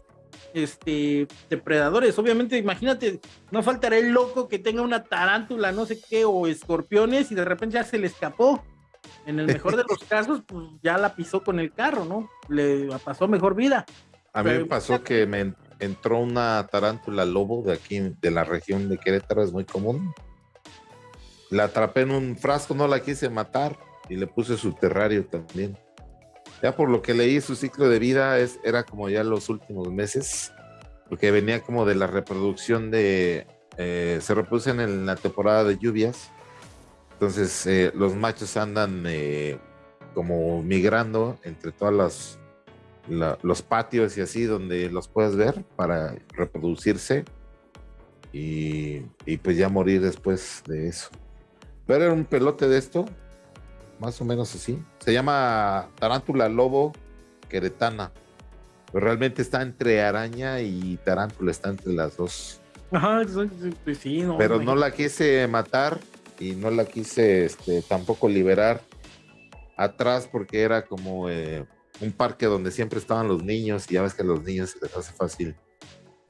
este, depredadores. Obviamente, imagínate, no faltará el loco que tenga una tarántula, no sé qué, o escorpiones y de repente ya se le escapó. En el mejor de los casos, pues ya la pisó con el carro, ¿no? Le pasó mejor vida. A mí me pasó que me entró una tarántula lobo de aquí, de la región de Querétaro, es muy común. La atrapé en un frasco, no la quise matar y le puse su terrario también. Ya por lo que leí, su ciclo de vida es, era como ya los últimos meses, porque venía como de la reproducción de, eh, se reproducen en la temporada de lluvias, entonces eh, los machos andan eh, como migrando entre todas las los patios y así donde los puedes ver para reproducirse y, y, pues ya morir después de eso. Pero era un pelote de esto, más o menos así. Se llama tarántula lobo queretana. Pero realmente está entre araña y tarántula, está entre las dos. Ajá, pues sí, no, Pero no la quise matar y no la quise este, tampoco liberar atrás porque era como eh, un parque donde siempre estaban los niños y ya ves que a los niños se les hace fácil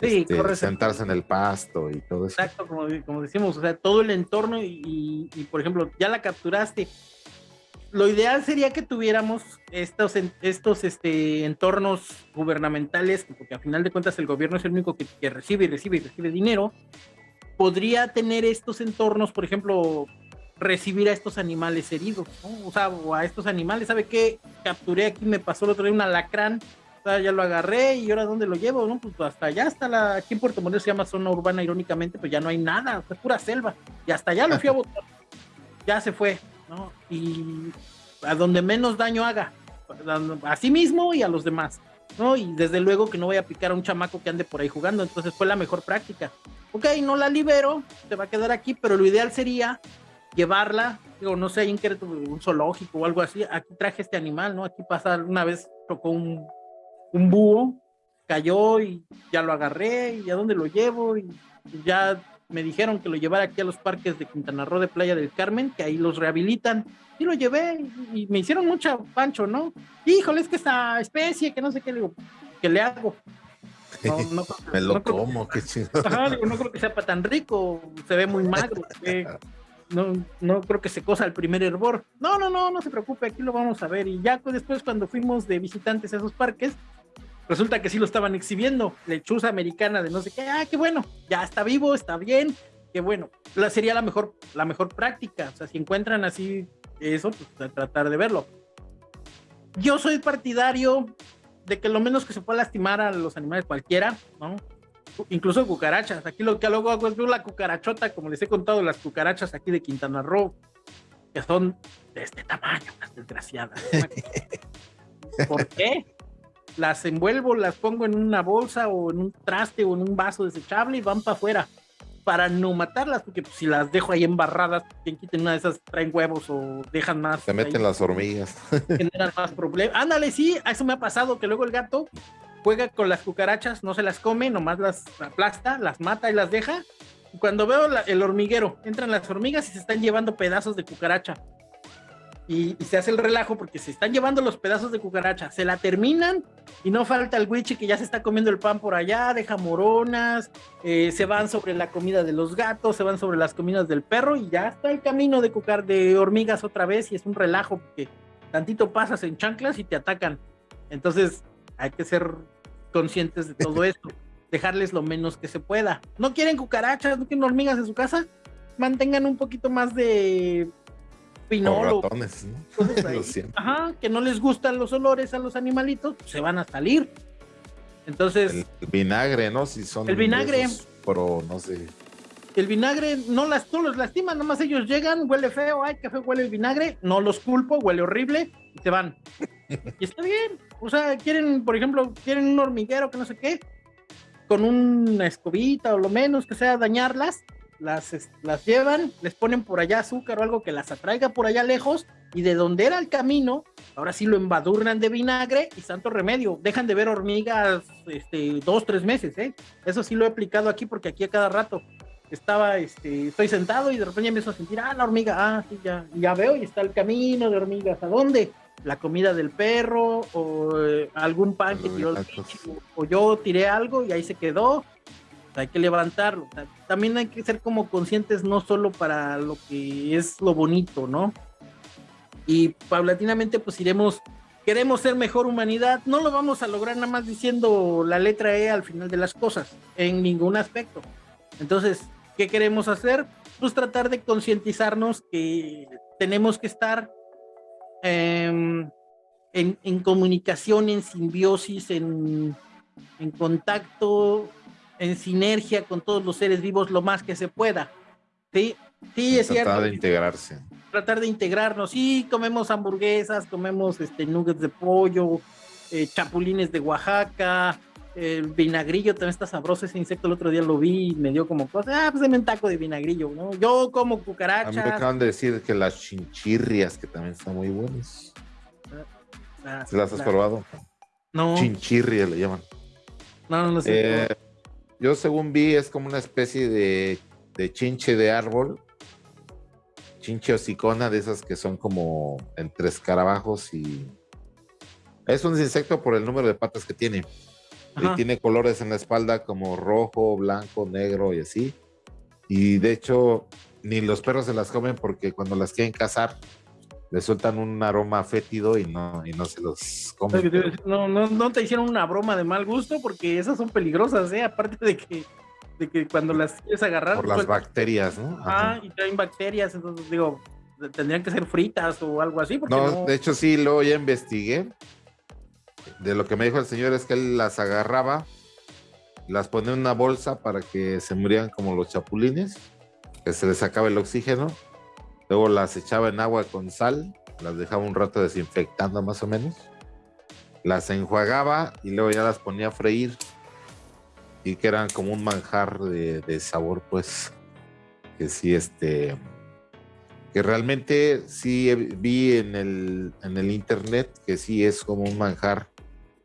sí, este, sentarse en el pasto y todo eso. Exacto, como, como decimos, o sea, todo el entorno y, y, por ejemplo, ya la capturaste, lo ideal sería que tuviéramos estos, estos este, entornos gubernamentales, porque a final de cuentas el gobierno es el único que, recibe y recibe y recibe dinero. Podría tener estos entornos, por ejemplo, recibir a estos animales heridos, o sea, o a estos animales. ¿Sabe qué? Capturé aquí, me pasó el otro día un alacrán, o sea, ya lo agarré y ahora dónde lo llevo, ¿no? Pues hasta allá, hasta la, aquí en Puerto Morelos se llama zona urbana, irónicamente, pues ya no hay nada, es pura selva, y hasta allá lo fui a botar, ya se fue, ¿no? Y a donde menos daño haga, a sí mismo y a los demás, ¿no? Y desde luego que no voy a picar a un chamaco que ande por ahí jugando, entonces fue la mejor práctica. Ok, no la libero, se va a quedar aquí, pero lo ideal sería llevarla, digo, no sé, en un zoológico o algo así, aquí traje este animal, ¿no? Aquí pasa, una vez tocó un, un búho, cayó y ya lo agarré y a dónde lo llevo y ya me dijeron que lo llevara aquí a los parques de Quintana Roo de Playa del Carmen, que ahí los rehabilitan. Y lo llevé y me hicieron mucha pancho, ¿no? Híjole, es que esta especie, que no sé qué, le digo, ¿qué le hago? No, no, me lo como, qué chido. no creo que sea para tan rico, se ve muy magro, no, no creo que se cosa el primer hervor. No, no, no, no se preocupe, aquí lo vamos a ver. Y ya después cuando fuimos de visitantes a esos parques, resulta que sí lo estaban exhibiendo, lechuza americana de no sé qué, ah, qué bueno, ya está vivo, está bien, qué bueno, la, sería la mejor, la mejor práctica, o sea, si encuentran así eso, pues tratar de verlo. Yo soy partidario de que lo menos que se pueda lastimar a los animales cualquiera, ¿no? Incluso cucarachas. Aquí lo que luego hago es ver la cucarachota, como les he contado, las cucarachas aquí de Quintana Roo, que son de este tamaño, las desgraciadas. ¿Por qué? Las envuelvo, las pongo en una bolsa o en un traste o en un vaso desechable y van para afuera para no matarlas, porque pues, si las dejo ahí embarradas, quien quiten una de esas traen huevos o dejan más. Se meten las hormigas. Generan más problemas. Ándale, sí, eso me ha pasado, que luego el gato juega con las cucarachas, no se las come, nomás las aplasta, las mata y las deja. Y cuando veo el hormiguero, entran las hormigas y se están llevando pedazos de cucaracha y, se hace el relajo porque se están llevando los pedazos de cucaracha, se la terminan y no falta el wichi que ya se está comiendo el pan por allá, deja moronas, eh, se van sobre la comida de los gatos, se van sobre las comidas del perro y ya está el camino de cucar de hormigas otra vez y es un relajo porque tantito pasas en chanclas y te atacan. Entonces hay que ser conscientes de todo esto, dejarles lo menos que se pueda. ¿No quieren cucarachas? ¿No quieren hormigas en su casa? Mantengan un poquito más de pinolo. Ajá, que no les gustan los olores a los animalitos, pues, se van a salir. Entonces. El, vinagre, ¿no? Si son. El vinagre. pero no sé. El vinagre no, las, no los lastima, nomás ellos llegan, huele feo, ay, qué feo huele el vinagre, no los culpo, huele horrible, y se van. y está bien. O sea, quieren, por ejemplo, quieren un hormiguero que no sé qué, con una escobita o lo menos que sea dañarlas, las, las llevan, les ponen por allá azúcar o algo que las atraiga por allá lejos y de donde era el camino, ahora sí lo embadurnan de vinagre y santo remedio. Dejan de ver hormigas este, dos, tres meses, ¿eh? Eso sí lo he aplicado aquí porque aquí a cada rato estaba, este, estoy sentado y de repente empiezo a sentir, ah, la hormiga, ah, sí, ya, ya veo y está el camino de hormigas. ¿A dónde? La comida del perro o eh, algún pan que tiró el o yo tiré algo y ahí se quedó hay que levantarlo. también hay que ser como conscientes no solo para lo que es lo bonito, ¿no? Y paulatinamente pues iremos, queremos ser mejor humanidad, no lo vamos a lograr nada más diciendo la letra E al final de las cosas, en ningún aspecto. Entonces, ¿qué queremos hacer? Pues tratar de concientizarnos que tenemos que estar em, en, en comunicación, en simbiosis, en, en contacto, en sinergia con todos los seres vivos lo más que se pueda. Sí, sí, es Tratar cierto. de integrarse. Tratar de integrarnos. Sí, comemos hamburguesas, comemos este, nuggets de pollo, eh, chapulines de Oaxaca, el vinagrillo también está sabroso. Ese insecto el otro día lo vi y me dio como cosa. Ah, pues un taco de vinagrillo, ¿no? Yo como A mí me cucarachas. acaban de decir que las chinchirrias, que también están muy buenas. Ah, ¿Se las has la- probado? No, Chinchirria le llaman. no, no, no sé. Eh, yo según vi es como una especie de, de chinche de árbol. Chinche hocicona de esas que son como entre escarabajos y... Es un insecto por el número de patas que tiene. Y tiene colores en la espalda como rojo, blanco, negro y así. Y de hecho, ni los perros se las comen porque cuando las quieren cazar, le sueltan un aroma fétido y no, y no se los comen. No, no, no te hicieron una broma de mal gusto porque esas son peligrosas, ¿eh? Aparte de que, de que cuando las quieres agarrar, por las bacterias, ¿no? Ajá. Ah, y traen bacterias, entonces digo, tendrían que ser fritas o algo así, porque No, no, de hecho sí, luego ya investigué. De lo que me dijo el señor es que él las agarraba, las ponía en una bolsa para que se murieran como los chapulines, que se les sacaba el oxígeno. Luego las echaba en agua con sal, las dejaba un rato desinfectando más o menos. Las enjuagaba y luego ya las ponía a freír. Y que eran como un manjar de, sabor, pues. Que sí, este que realmente sí vi en el, en el internet que sí es como un manjar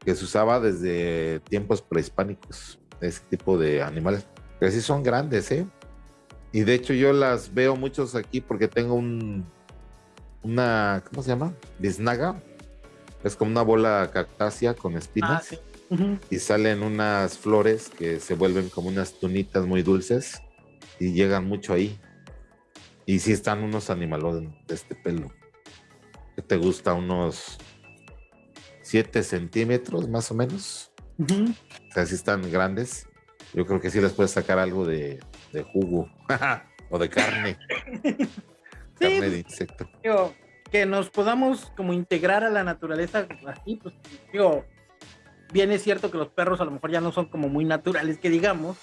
que se usaba desde tiempos prehispánicos, ese tipo de animales, que sí son grandes, ¿eh? Y de hecho yo las veo muchos aquí porque tengo un, una, ¿cómo se llama? Biznaga. Es como una bola cactácea con Ah, espinas. Ujú. y salen unas flores que se vuelven como unas tunitas muy dulces y llegan mucho ahí. Y sí están unos animalones de este pelo. ¿Qué te gusta? Unos 7 centímetros más o menos. Ujú. O sea, sí están grandes. Yo creo que sí les puedes sacar algo de, de jugo o de carne. Sí, carne pues, de insecto. digo, que nos podamos como integrar a la naturaleza así, pues digo, bien es cierto que los perros a lo mejor ya no son como muy naturales que digamos,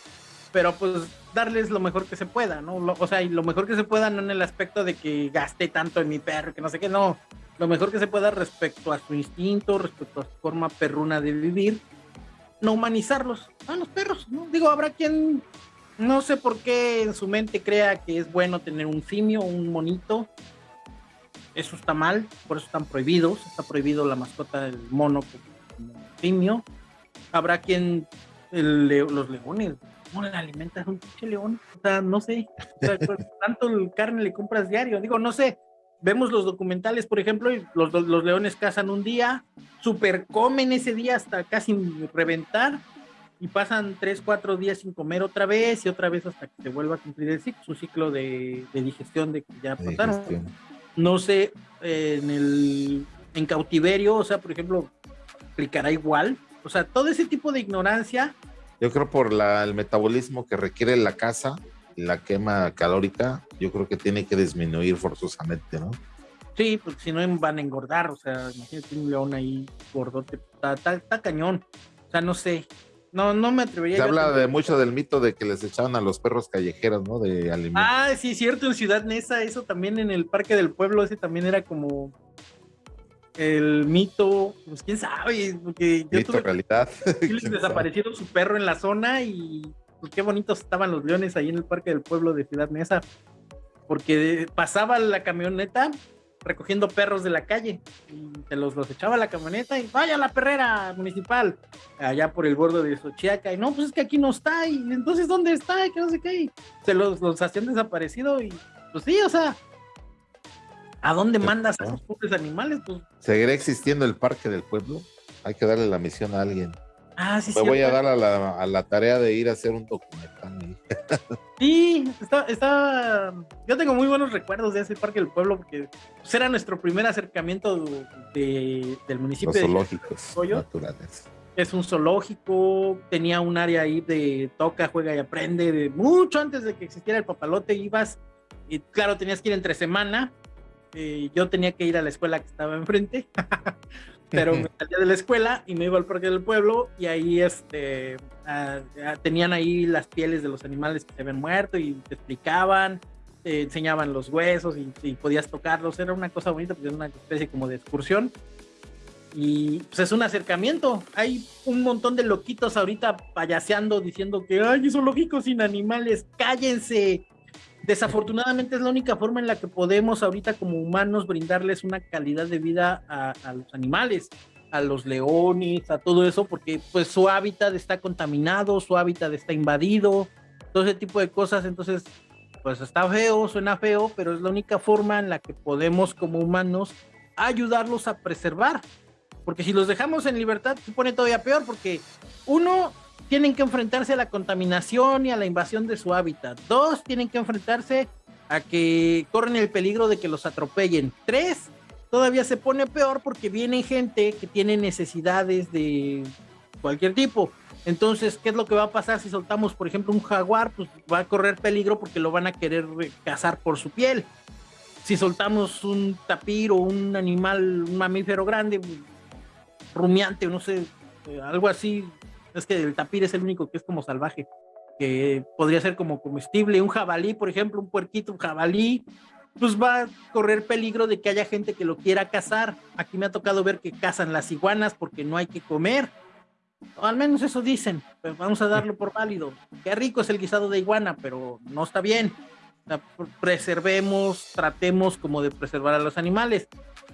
pero pues darles lo mejor que se pueda, ¿no? Lo- o sea, y lo mejor que se pueda no en el aspecto de que gasté tanto en mi perro, que no sé qué, no, lo mejor que se pueda respecto a su instinto, respecto a su forma perruna de vivir, no humanizarlos, a los perros, ¿no? Digo, habrá quien no sé por qué en su mente crea que es bueno tener un simio, un monito, eso está mal, por eso están prohibidos, está prohibido la mascota del mono como simio. Habrá quien el los leones, ¿cómo le alimentas a un pinche león? O sea, no sé, o sea, pues, tanto el carne le compras diario, digo, no sé. Vemos los documentales, por ejemplo, y los, los leones cazan un día, super comen ese día hasta casi reventar, y pasan tres, cuatro días sin comer otra vez, y otra vez hasta que se vuelva a cumplir el ciclo, su ciclo de, de digestión de que ya de pasaron digestión. no sé, eh, en el en cautiverio, o sea, por ejemplo, aplicará igual. O sea, todo ese tipo de ignorancia, Yo creo por la, el metabolismo que requiere la casa y la quema calórica, yo creo que tiene que disminuir forzosamente, ¿no? sí, porque si no van a engordar, o sea, imagínate un león ahí gordote, está, está- está cañón. O sea, no sé, no, no me atrevería. Se habla de mucho del mito de que les echaban a los perros callejeros, ¿no? De alimentos. Ah, sí, cierto, en Ciudad Neza, eso también en el Parque del Pueblo, ese también era como el mito, pues quién sabe, porque yo mito tuve realidad. Desaparecieron su perro en la zona y pues, qué bonitos estaban los leones ahí en el parque del pueblo de Ciudad Mesa. Porque pasaba la camioneta recogiendo perros de la calle y se los, los echaba a la camioneta y vaya a la perrera municipal allá por el borde de Xochiaca y no, pues es que aquí no está y entonces ¿dónde está? Y que no sé qué y se los, los hacían desaparecido y pues sí, o sea, ¿a dónde mandas a esos pobres animales? Pues, ¿Seguirá existiendo el parque del pueblo? Hay que darle la misión a alguien. Ah, sí, Me voy a dar a la, a la tarea de ir a hacer un documental. Sí, está, está. Yo tengo muy buenos recuerdos de ese parque del pueblo porque pues, era nuestro primer acercamiento de- del municipio. Los de- zoológicos ¿Pollo? naturales. es un zoológico, tenía un área ahí de toca, juega y aprende, de mucho antes de que existiera el papalote, ibas y claro, tenías que ir entre semana. eh, yo tenía que ir a la escuela que estaba enfrente. pero me salía de la escuela y me iba al parque del pueblo y ahí este, ah, ah, tenían ahí las pieles de los animales que se habían muerto y te explicaban, te enseñaban los huesos y, podías tocarlos, era una cosa bonita, porque era una especie como de excursión. Y pues es un acercamiento. Hay un montón de loquitos ahorita payaseando diciendo que, ay, son lógicos sin animales, cállense. Desafortunadamente es la única forma en la que podemos ahorita como humanos brindarles una calidad de vida a, los animales, a los leones, a todo eso, porque pues su hábitat está contaminado, su hábitat está invadido, todo ese tipo de cosas. Entonces, pues está feo, suena feo, pero es la única forma en la que podemos como humanos ayudarlos a preservar. Porque si los dejamos en libertad, se pone todavía peor, porque uno, tienen que enfrentarse a la contaminación y a la invasión de su hábitat. Dos, tienen que enfrentarse a que corren el peligro de que los atropellen. Tres, todavía se pone peor porque viene gente que tiene necesidades de cualquier tipo. Entonces, ¿qué es lo que va a pasar si soltamos, por ejemplo, un jaguar? Pues va a correr peligro porque lo van a querer cazar por su piel. Si soltamos un tapir o un animal, un mamífero grande, rumiante no sé, eh, algo así, es que el tapir es el único que es como salvaje, que podría ser como comestible. Un jabalí, por ejemplo, un puerquito, un jabalí, pues va a correr peligro de que haya gente que lo quiera cazar. Aquí me ha tocado ver que cazan las iguanas porque no hay que comer o al menos eso dicen, pero vamos a darlo por válido. Qué rico es el guisado de iguana, pero no está bien. preservemos, tratemos como de preservar a los animales.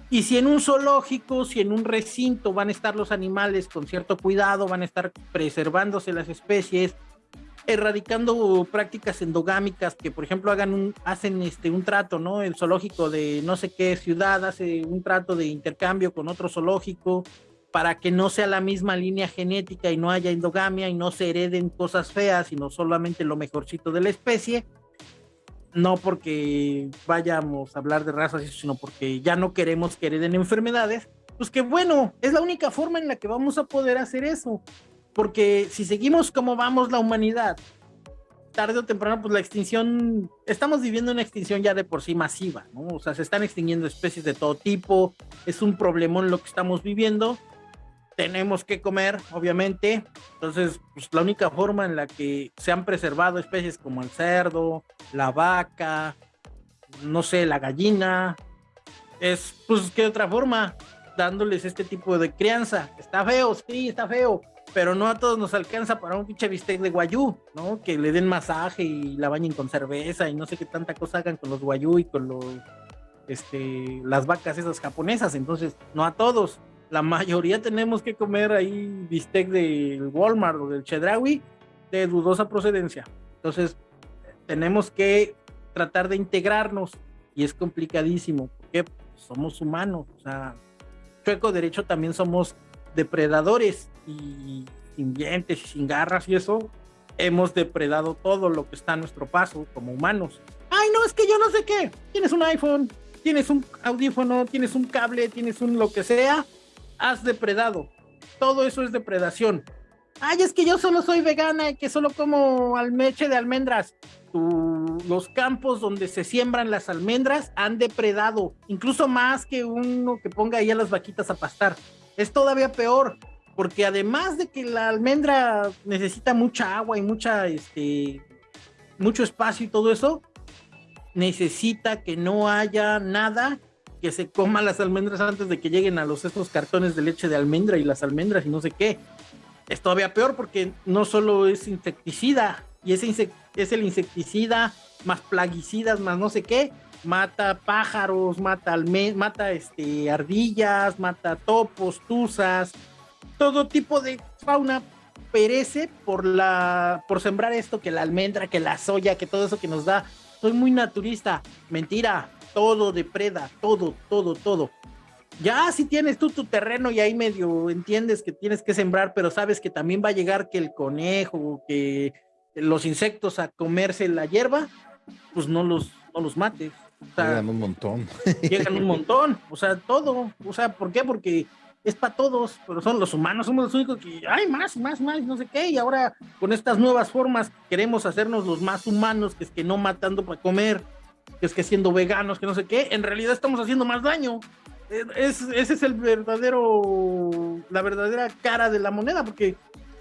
Y si en un zoológico, si en un recinto van a estar los animales con cierto cuidado, van a estar preservándose las especies, erradicando prácticas endogámicas que, por ejemplo, hagan hacen este, un trato, ¿no? El zoológico de no sé qué ciudad hace un trato de intercambio con otro zoológico, para que no sea la misma línea genética y no haya endogamia y no se hereden cosas feas, sino solamente lo mejorcito de la especie. No porque vayamos a hablar de razas, sino porque ya no queremos que hereden enfermedades. Pues que bueno, es la única forma en la que vamos a poder hacer eso. Porque si seguimos como vamos la humanidad, tarde o temprano, pues la extinción, estamos viviendo una extinción ya de por sí masiva, ¿no? O sea, se están extinguiendo especies de todo tipo, es un problemón lo que estamos viviendo tenemos que comer, obviamente. Entonces, pues, la única forma en la que se han preservado especies como el cerdo, la vaca, no sé, la gallina, es, pues, ¿qué otra forma? Dándoles este tipo de crianza. Está feo, sí, está feo, pero no a todos nos alcanza para un pinche bistec de guayú, ¿no? Que le den masaje y la bañen con cerveza y no sé qué tanta cosa hagan con los guayú y con los, este, las vacas esas japonesas. Entonces, no a todos la mayoría tenemos que comer ahí bistec del Walmart o del Chedraui de dudosa procedencia. Entonces, tenemos que tratar de integrarnos y es complicadísimo porque somos humanos. O sea, chueco derecho también somos depredadores y sin dientes y sin garras y eso, hemos depredado todo lo que está a nuestro paso como humanos. Ay, no, es que yo no sé qué. Tienes un iPhone, tienes un audífono, tienes un cable, tienes un lo que sea has depredado. Todo eso es depredación. Ay, es que yo solo soy vegana y que solo como almeche de almendras. los campos donde se siembran las almendras han depredado, incluso más que uno que ponga ahí a las vaquitas a pastar. Es todavía peor, porque además de que la almendra necesita mucha agua y mucha, este, mucho espacio y todo eso, necesita que no haya nada que se coma las almendras antes de que lleguen a los estos cartones de leche de almendra y las almendras y no sé qué. Es todavía peor porque no solo es insecticida, y ese es el insecticida más plaguicidas, más no sé qué, mata pájaros, mata, mata este, ardillas, mata topos, tuzas, todo tipo de fauna perece por la por sembrar esto que la almendra, que la soya, que todo eso que nos da. Soy muy naturista. Mentira, todo depreda, todo, todo, todo. Ya si tienes tú tu terreno y ahí medio entiendes que tienes que sembrar, pero sabes que también va a llegar que el conejo, que los insectos a comerse la hierba, pues no los, no los mates. llegan un montón. Llegan un montón, o sea, todo. O sea, ¿por qué? Porque es para todos, pero son los humanos, somos los únicos que hay más, más, más, no sé qué, y ahora con estas nuevas formas queremos hacernos los más humanos, que es que no matando para comer, que es que siendo veganos, que no sé qué, en realidad estamos haciendo más daño. ese es el verdadero, la verdadera cara de la moneda, porque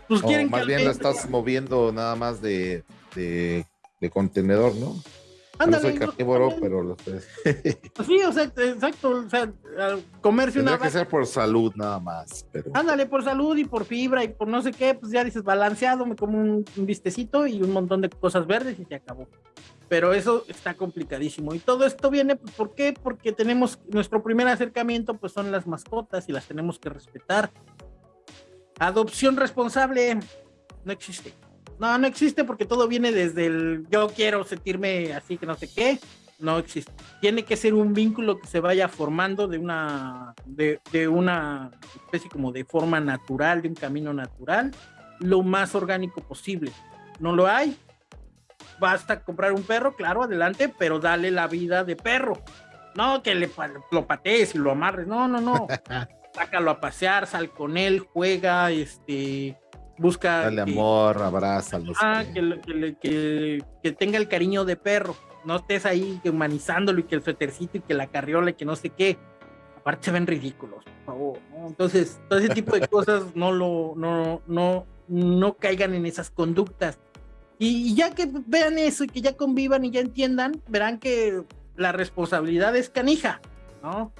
pues quieren más bien la estás moviendo nada más de, de, de contenedor, ¿no? no soy carnívoro, pero lo. Sí, o sea, exacto. O sea, comerse una. que ser por salud nada más. Pero... Ándale, por salud y por fibra y por no sé qué, pues ya dices balanceado, me como un, vistecito y un montón de cosas verdes y se acabó. Pero eso está complicadísimo. Y todo esto viene, pues, ¿por qué? Porque tenemos nuestro primer acercamiento, pues son las mascotas y las tenemos que respetar. Adopción responsable no existe. No, no existe porque todo viene desde el yo quiero sentirme así que no sé qué. No existe. Tiene que ser un vínculo que se vaya formando de una, de, de una especie como de forma natural, de un camino natural, lo más orgánico posible. No lo hay. Basta comprar un perro, claro, adelante, pero dale la vida de perro. No que le, lo patees y lo amarres. No, no, no. Sácalo a pasear, sal con él, juega, este, busca. Dale amor, abrázalo. Ah, que, que, tenga el cariño de perro. No estés ahí humanizándolo y que el suétercito y que la carriola y que no sé qué. Aparte se ven ridículos, por favor. Entonces, todo ese tipo de cosas no lo, no, no, no caigan en esas conductas. Y, ya que vean eso y que ya convivan y ya entiendan, verán que la responsabilidad es canija, ¿no?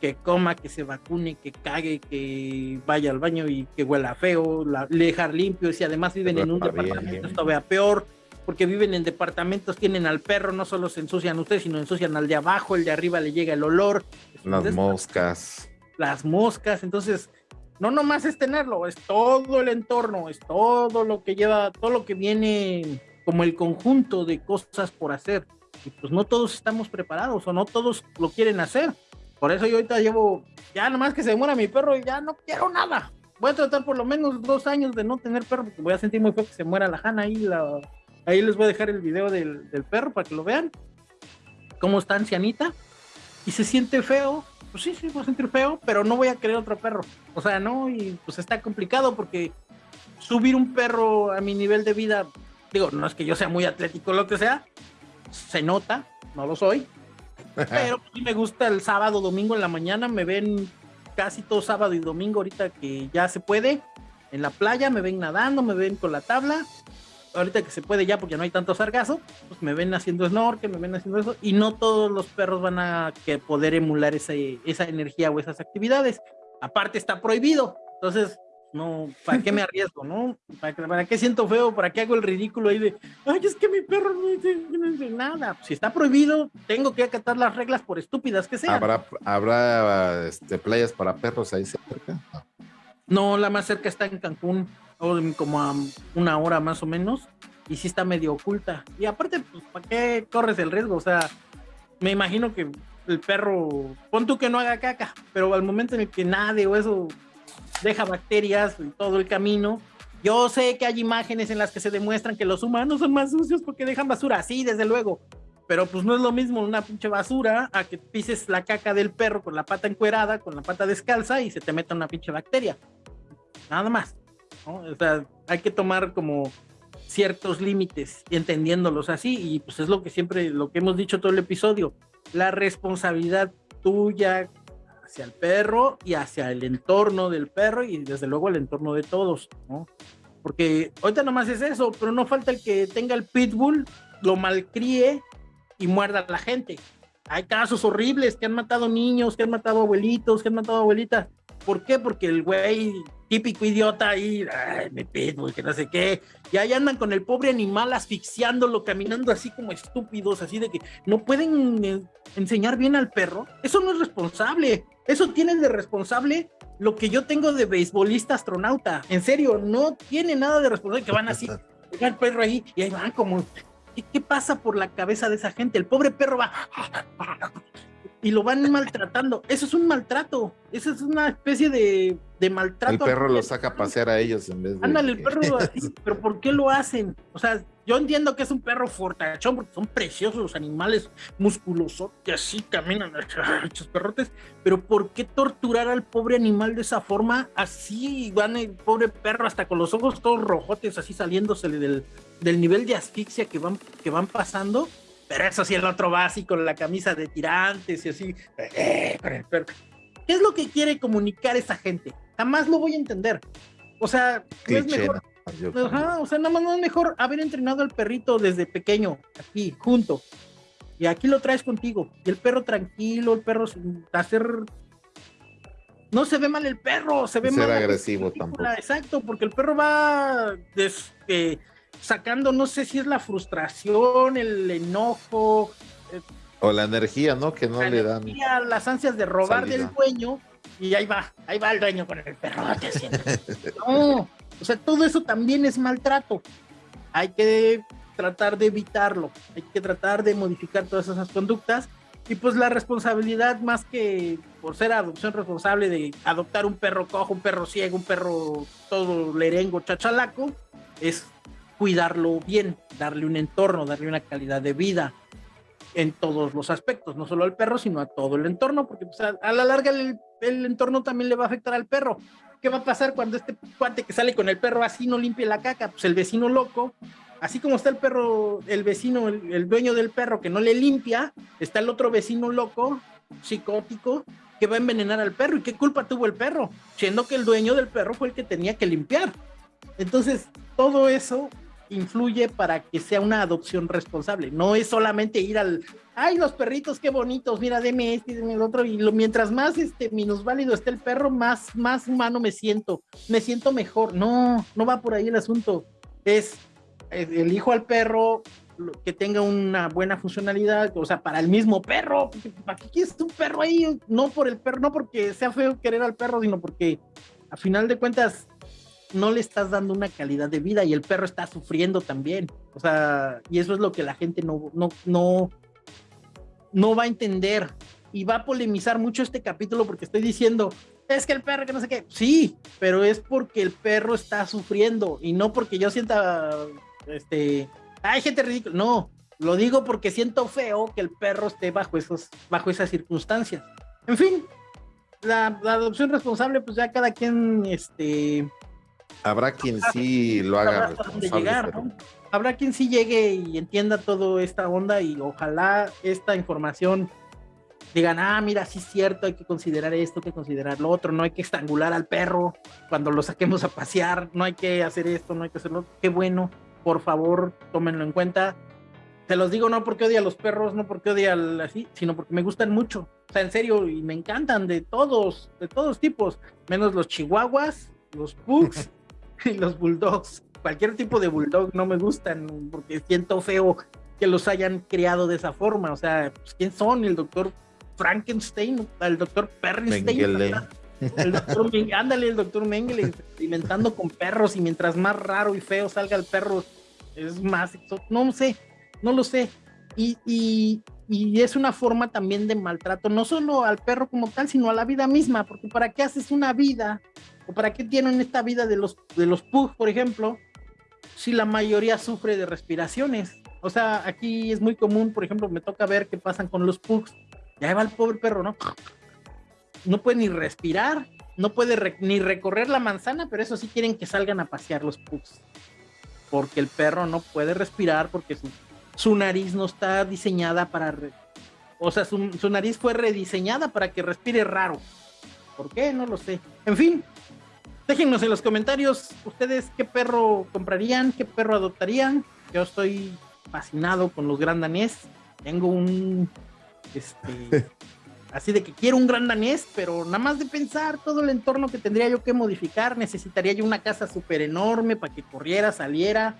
que coma, que se vacune, que cague, que vaya al baño y que huela feo, la, dejar limpio, y si además viven en un departamento, esto vea peor, porque viven en departamentos, tienen al perro, no solo se ensucian ustedes, sino ensucian al de abajo, el de arriba le llega el olor. Las moscas. Las moscas, entonces, no nomás es tenerlo, es todo el entorno, es todo lo que lleva, todo lo que viene como el conjunto de cosas por hacer. Y pues no todos estamos preparados o no todos lo quieren hacer. Por eso yo ahorita llevo, ya nomás que se muera mi perro, y ya no quiero nada. Voy a tratar por lo menos dos años de no tener perro, porque voy a sentir muy feo que se muera la Hanna ahí. La, ahí les voy a dejar el video del, del perro para que lo vean. Cómo está ancianita. Y se siente feo. Pues sí, sí, voy a sentir feo, pero no voy a querer otro perro. O sea, no, y pues está complicado porque subir un perro a mi nivel de vida, digo, no es que yo sea muy atlético lo que sea, se nota, no lo soy, pero sí me gusta el sábado, domingo en la mañana, me ven casi todo sábado y domingo ahorita que ya se puede. En la playa me ven nadando, me ven con la tabla. Ahorita que se puede ya porque no hay tanto sargazo, pues me ven haciendo snorkel, me ven haciendo eso. Y no todos los perros van a poder emular esa, esa energía o esas actividades. Aparte está prohibido. Entonces, no, ¿para qué me arriesgo, no? ¿Para, qué siento feo? ¿Para qué hago el ridículo ahí de, ay, es que mi perro no dice, nada? Si está prohibido, tengo que acatar las reglas por estúpidas que sean. ¿Habrá, habrá este, playas para perros ahí cerca? No. la más cerca está en Cancún, como a una hora más o menos, y sí está medio oculta. Y aparte, pues, ¿para qué corres el riesgo? O sea, me imagino que el perro, pon tú que no haga caca, pero al momento en el que nade o eso deja bacterias en todo el camino. Yo sé que hay imágenes en las que se demuestran que los humanos son más sucios porque dejan basura, sí, desde luego. Pero pues no es lo mismo una pinche basura a que pises la caca del perro con la pata encuerada, con la pata descalza y se te meta una pinche bacteria. Nada más. O sea, hay que tomar como ciertos límites entendiéndolos así y pues es lo que siempre, lo que hemos dicho todo el episodio. La responsabilidad tuya hacia el perro y hacia el entorno del perro y desde luego el entorno de todos, ¿no? Porque ahorita nomás es eso, pero no falta el que tenga el pitbull, lo malcríe y muerda a la gente. Hay casos horribles que han matado niños, que han matado abuelitos, que han matado abuelitas. ¿Por qué? Porque el güey típico idiota ahí, ay, mi pitbull, que no sé qué, y ahí andan con el pobre animal asfixiándolo, caminando así como estúpidos, así de que no pueden eh, enseñar bien al perro. Eso no es responsable. Eso tiene de responsable lo que yo tengo de beisbolista astronauta. En serio, no tiene nada de responsable que van así, el perro ahí y ahí van como. ¿Qué pasa por la cabeza de esa gente? El pobre perro va y lo van maltratando. Eso es un maltrato. Eso es una especie de, de maltrato. El perro lo saca a pasear a ellos en vez de. Ándale, el perro así, pero ¿por qué lo hacen? O sea, yo entiendo que es un perro fortachón porque son preciosos los animales musculosos que así caminan, muchos perrotes, pero ¿por qué torturar al pobre animal de esa forma? Así van el pobre perro hasta con los ojos todos rojotes, así saliéndose del, del nivel de asfixia que van, que van pasando pero eso sí, el otro con la camisa de tirantes y así, eh, ¿qué es lo que quiere comunicar esa gente? Jamás lo voy a entender. O sea, no es mejor. Ajá, o sea, nada más no es mejor haber entrenado al perrito desde pequeño, aquí, junto. Y aquí lo traes contigo. Y el perro tranquilo, el perro sin hacer. No se ve mal el perro, se ve mal. agresivo tampoco. Exacto, porque el perro va este, sacando, no sé si es la frustración, el enojo. Eh, o la energía, ¿no? Que no le dan. Las ansias de robar del dueño. Y ahí va, ahí va el dueño con el perrote. no, o sea, todo eso también es maltrato. Hay que tratar de evitarlo, hay que tratar de modificar todas esas conductas. Y pues la responsabilidad, más que por ser adopción responsable de adoptar un perro cojo, un perro ciego, un perro todo lerengo, chachalaco, es cuidarlo bien, darle un entorno, darle una calidad de vida en todos los aspectos, no solo al perro, sino a todo el entorno, porque pues, a, la larga el, entorno también le va a afectar al perro. ¿Qué va a pasar cuando este cuate que sale con el perro así no limpie la caca? Pues el vecino loco así como está el perro, el vecino, el, dueño del perro que no le limpia, está el otro vecino loco, psicótico, que va a envenenar al perro. ¿Y qué culpa tuvo el perro? Siendo que el dueño del perro fue el que tenía que limpiar. Entonces, todo eso influye para que sea una adopción responsable. No es solamente ir al, ay, los perritos, qué bonitos, mira, deme este, deme el otro. Y lo, mientras más este, minusválido esté el perro, más, más humano me siento, me siento mejor. No, no va por ahí el asunto. Es elijo al perro que tenga una buena funcionalidad, o sea, para el mismo perro, ¿para qué quieres un perro ahí? No por el perro, no porque sea feo querer al perro, sino porque a final de cuentas no le estás dando una calidad de vida y el perro está sufriendo también. O sea, y eso es lo que la gente no, no, no, no va a entender y va a polemizar mucho este capítulo porque estoy diciendo, es que el perro que no sé qué, sí, pero es porque el perro está sufriendo y no porque yo sienta este, hay gente ridícula. No, lo digo porque siento feo que el perro esté bajo, esos, bajo esas circunstancias. En fin, la, adopción responsable, pues ya cada quien, este... Habrá quien sí lo haga Habrá quien sí llegue y entienda toda esta onda y ojalá esta información digan, ah, mira, sí es cierto, hay que considerar esto, hay que considerar lo otro, no hay que estrangular al perro cuando lo saquemos a pasear, no hay que hacer esto, no hay que hacerlo. Qué bueno por favor, tómenlo en cuenta. Se los digo no porque odia a los perros, no porque odia así, sino porque me gustan mucho. O sea, en serio, y me encantan de todos, de todos tipos, menos los chihuahuas, los pugs y los bulldogs. Cualquier tipo de bulldog no me gustan porque siento feo que los hayan criado de esa forma. O sea, pues, ¿quién son? El doctor Frankenstein, el doctor Perrenstein. El doctor ándale, el doctor Mengele experimentando con perros y mientras más raro y feo salga el perro, es más, no sé, no lo sé. Y, y, y, es una forma también de maltrato, no solo al perro como tal, sino a la vida misma, porque ¿para qué haces una vida? ¿O para qué tienen esta vida de los, de los pugs, por ejemplo, si la mayoría sufre de respiraciones? O sea, aquí es muy común, por ejemplo, me toca ver qué pasan con los pugs. Ya va el pobre perro, ¿no? no puede ni respirar, no puede ni recorrer la manzana, pero eso sí quieren que salgan a pasear los pugs. Porque el perro no puede respirar porque su, nariz no está diseñada para... o sea, su, su, nariz fue rediseñada para que respire raro. ¿Por qué? No lo sé. En fin, déjenos en los comentarios ustedes qué perro comprarían, qué perro adoptarían. Yo estoy fascinado con los gran danés. Tengo un... Este, así de que quiero un gran danés, pero nada más de pensar todo el entorno que tendría yo que modificar, necesitaría yo una casa súper enorme para que corriera, saliera,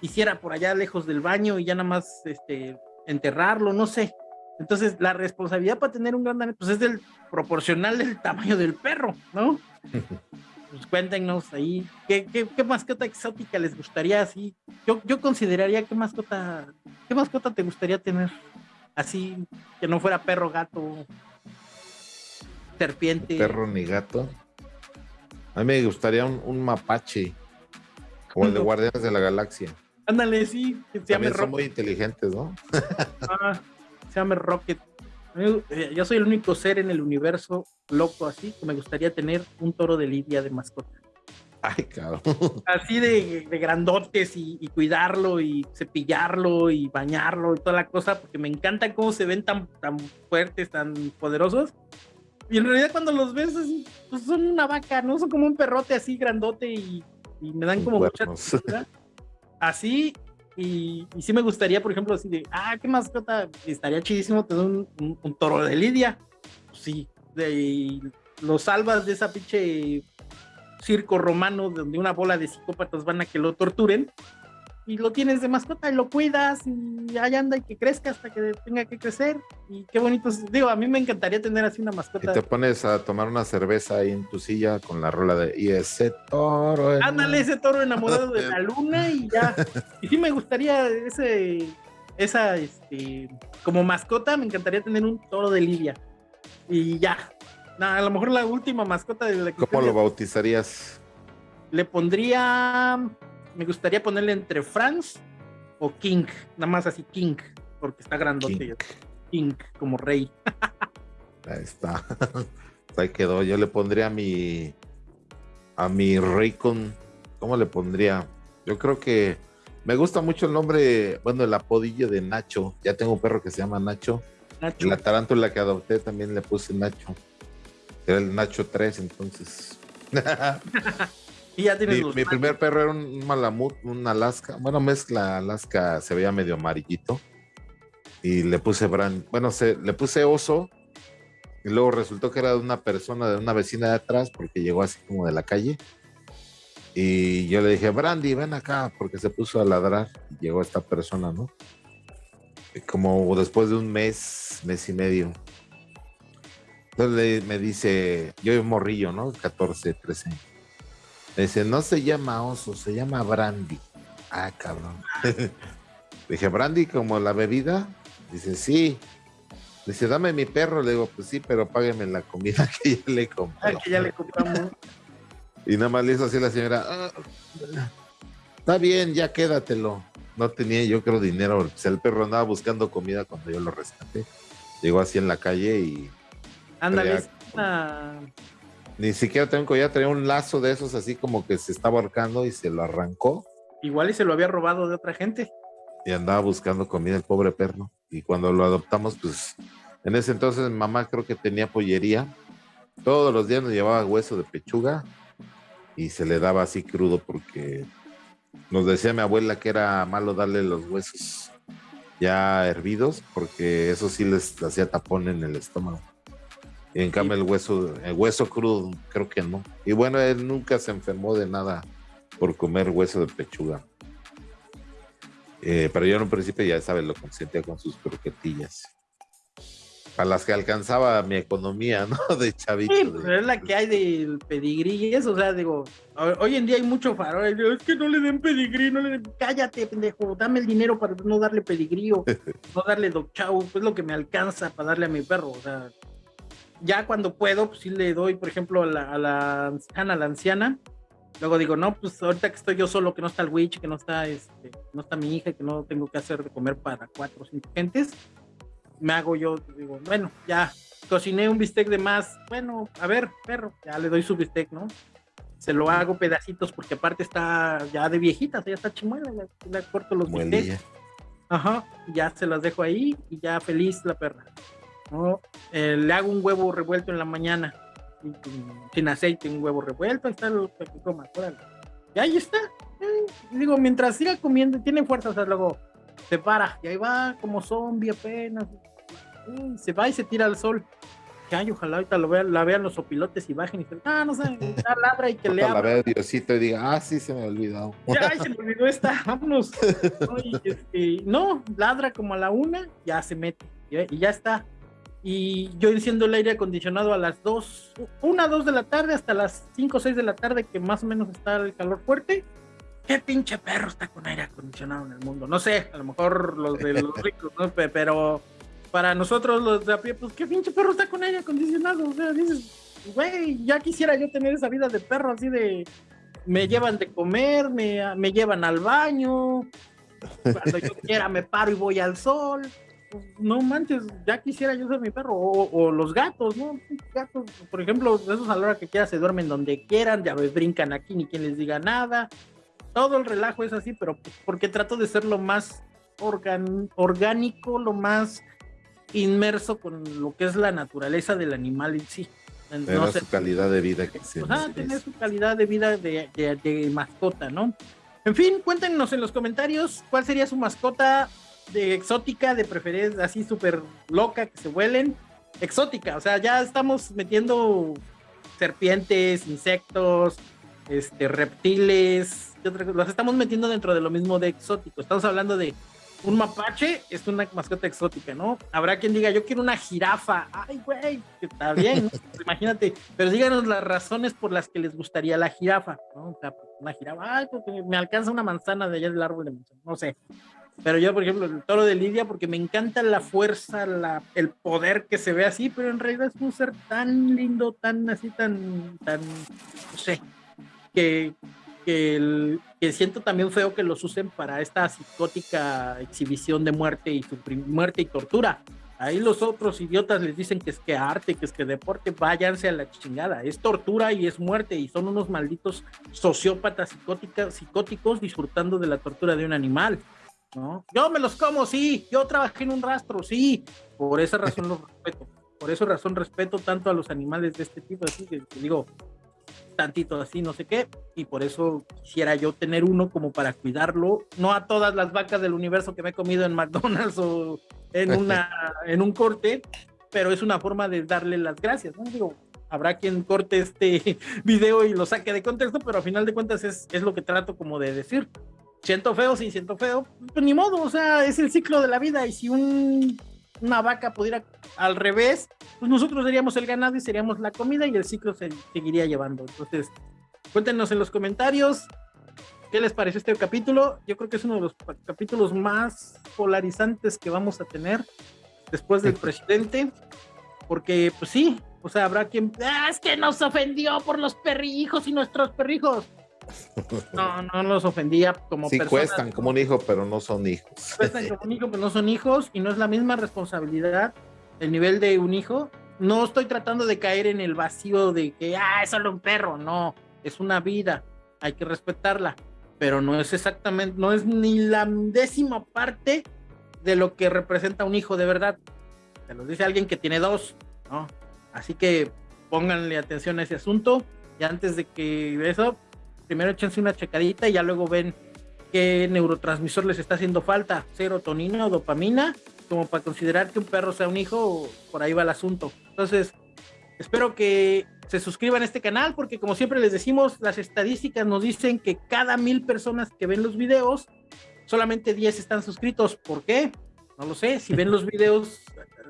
hiciera por allá lejos del baño y ya nada más este, enterrarlo, no sé. Entonces, la responsabilidad para tener un gran danés, pues es del proporcional del tamaño del perro, ¿no? pues cuéntenos ahí, ¿qué, qué, mascota exótica les gustaría así? Yo, yo consideraría qué mascota, qué mascota te gustaría tener así, que no fuera perro, gato, serpiente. Perro ni gato. A mí me gustaría un, mapache, como el de Guardianes de la Galaxia. Ándale, sí, que se llame Son muy inteligentes, ¿no? ah, se llama Rocket. Eh, yo soy el único ser en el universo loco así que me gustaría tener un toro de lidia de mascota. Ay, cabrón. Así de, grandotes y, y, cuidarlo y cepillarlo y bañarlo y toda la cosa, porque me encanta cómo se ven tan, tan fuertes, tan poderosos Y en realidad cuando los ves así, pues son una vaca, ¿no? Son como un perrote así grandote y, me dan como mucha Así, y, sí me gustaría, por ejemplo, así de, ah, qué mascota, estaría chidísimo tener un, toro de lidia. Pues sí, de, lo salvas de esa pinche circo romano donde una bola de psicópatas van a que lo torturen y lo tienes de mascota y lo cuidas y ahí anda y que crezca hasta que tenga que crecer. Y qué bonito digo a mí me encantaría tener así una mascota. Y te pones a tomar una cerveza ahí en tu silla con la rola de y ese toro ándale ese toro enamorado de la luna y ya y sí me gustaría ese esa este como mascota me encantaría tener un toro de Lidia y ya. A lo mejor la última mascota de la que ¿Cómo lo bautizarías? Le pondría me gustaría ponerle entre Franz o King, nada más así King, porque está grandote. King, como rey. Ahí está. Ahí quedó. Yo le pondría a mi a mi Raycon. ¿Cómo le pondría? Yo creo que me gusta mucho el nombre, bueno, el apodillo de Nacho. Ya tengo un perro que se llama Nacho. Nacho. La tarántula que adopté también le puse Nacho. Era el Nacho 3, entonces. mi, primer perro era un malamut, un Alaska, bueno, mezcla Alaska, se veía medio amarillito. Y le puse brand, bueno, se, le puse oso. Y luego resultó que era de una persona, de una vecina de atrás, porque llegó así como de la calle. Y yo le dije, Brandy, ven acá, porque se puso a ladrar. Y llegó esta persona, ¿no? como después de un mes, mes y medio. Entonces me dice, yo morrillo, ¿no? 14, 13 Dice, no se llama oso, se llama brandy. Ah, cabrón. Dije, brandy como la bebida. Dice, sí. Dice, dame mi perro. Le digo, pues sí, pero págueme la comida que ya le compré. Ah, que ya le compramos. y nada más le hizo así la señora. Ah, está bien, ya quédatelo. No tenía yo creo dinero. O sea, el perro andaba buscando comida cuando yo lo rescaté. Llegó así en la calle y... Ándale, ni siquiera tengo un collar, traía un lazo de esos así como que se estaba ahorcando y se lo arrancó. Igual y se lo había robado de otra gente. Y andaba buscando comida el pobre perro. Y cuando lo adoptamos, pues en ese entonces mamá creo que tenía pollería. Todos los días nos llevaba hueso de pechuga y se le daba así crudo porque nos decía mi abuela que era malo darle los huesos ya hervidos porque eso sí les hacía tapón en el estómago en cambio, el hueso, el hueso crudo, creo que no. Y bueno, él nunca se enfermó de nada por comer hueso de pechuga. Eh, pero yo en un principio, ya sabes, lo consentía con sus croquetillas. Para las que alcanzaba mi economía, ¿no? De chavito. Sí, pero es la que hay del pedigrí y eso, o sea, digo, hoy en día hay mucho farol. Es que no le den pedigrí, no le den. Cállate, pendejo, dame el dinero para no darle pedigrí o no darle dog chow, pues lo que me alcanza para darle a mi perro, o sea ya cuando puedo, pues sí le doy, por ejemplo, a la, a la anciana, la anciana. Luego digo, no, pues ahorita que estoy yo solo, que no está el witch, que no está, este, no está mi hija, que no tengo que hacer de comer para cuatro o cinco gentes, me hago yo, digo, bueno, ya cociné un bistec de más, bueno, a ver, perro, ya le doy su bistec, ¿no? Se lo hago pedacitos porque aparte está ya de viejita, ya está chimuela, le, corto los bistecs. Ajá, ya se las dejo ahí y ya feliz la perra. Eh, le hago un huevo revuelto en la mañana, sin aceite, un huevo revuelto, ahí está coma, Y ahí está. Eh, digo, mientras siga comiendo, tiene fuerza, o sea, luego se para, y ahí va como zombie apenas. se va y se tira al sol. Que ay, ojalá ahorita lo vean, la vean los opilotes y bajen y dicen, ah, no sé, ya ladra y que le La vea Diosito y diga, ah, sí, se me olvidó. Ya, se me olvidó esta, vámonos. Este, no, ladra como a la una, ya se mete, y ya está y yo enciendo el aire acondicionado a las 2, 1, 2 de la tarde hasta las 5 o 6 de la tarde que más o menos está el calor fuerte. ¿Qué pinche perro está con aire acondicionado en el mundo? No sé, a lo mejor los de los ricos, ¿no? Pero para nosotros los de a pie, pues qué pinche perro está con aire acondicionado. O sea, dices, güey, ya quisiera yo tener esa vida de perro así de me llevan de comer, me, me llevan al baño, cuando yo quiera me paro y voy al sol no manches, ya quisiera yo ser mi perro, o, los gatos, ¿no? Gatos, por ejemplo, esos a la hora que quieran se duermen donde quieran, ya ves, brincan aquí, ni quien les diga nada. Todo el relajo es así, pero porque trato de ser lo más orgánico, lo más inmerso con lo que es la naturaleza del animal en sí. no su calidad de vida que se tener su calidad de vida de, de, mascota, ¿no? En fin, cuéntenos en los comentarios cuál sería su mascota de exótica, de preferencia así súper loca, que se vuelen. Exótica, o sea, ya estamos metiendo serpientes, insectos, este, reptiles, los estamos metiendo dentro de lo mismo de exótico. Estamos hablando de un mapache, es una mascota exótica, ¿no? Habrá quien diga, yo quiero una jirafa. Ay, güey, está bien, imagínate. Pero díganos las razones por las que les gustaría la jirafa, ¿no? O sea, pues, una jirafa, ay, porque me alcanza una manzana de allá del árbol de manzana, no sé. Pero yo, por ejemplo, el toro de Lidia, porque me encanta la fuerza, la, el poder que se ve así, pero en realidad es un ser tan lindo, tan así, tan, tan, no sé, que, que, siento también feo que los usen para esta psicótica exhibición de muerte y muerte y tortura. Ahí los otros idiotas les dicen que es que arte, que es que deporte, váyanse a la chingada. Es tortura y es muerte y son unos malditos sociópatas psicóticos disfrutando de la tortura de un animal. ¿No? Yo me los como, sí. Yo trabajé en un rastro, sí. Por esa razón los respeto. Por esa razón respeto tanto a los animales de este tipo. Así que, digo, tantito así, no sé qué, y por eso quisiera yo tener uno como para cuidarlo, no a todas las vacas del universo que me he comido en McDonald's o en, una, en un corte, pero es una forma de darle las gracias, ¿no? Digo, habrá quien corte este video y lo saque de contexto, pero a final de cuentas es, es lo que trato como de decir. Siento feo, sí, siento feo, pues ni modo, o sea, es el ciclo de la vida y si un una vaca pudiera al revés, pues nosotros seríamos el ganado y seríamos la comida y el ciclo se seguiría llevando. Entonces, cuéntenos en los comentarios qué les pareció este capítulo. Yo creo que es uno de los capítulos más polarizantes que vamos a tener después del presidente, porque pues sí, o sea, habrá quien, ah, es que nos ofendió por los perrijos y nuestros perrijos. No, no los ofendía como sí, cuestan como un hijo, pero no son hijos. Cuestan como un hijo, pero no son hijos y no es la misma responsabilidad el nivel de un hijo. No estoy tratando de caer en el vacío de que, ah, es solo un perro. No, es una vida, hay que respetarla, pero no es exactamente, no es ni la décima parte de lo que representa un hijo de verdad. Se lo dice alguien que tiene dos, ¿no? Así que pónganle atención a ese asunto. Y antes de que eso, primero échense una checadita y ya luego ven qué neurotransmisor les está haciendo falta, serotonina o dopamina, como para considerar que un perro sea un hijo, por ahí va el asunto. Entonces, espero que se suscriban a este canal porque como siempre les decimos, las estadísticas nos dicen que cada mil personas que ven los videos, solamente 10 están suscritos. ¿Por qué? No lo sé, si ven los videos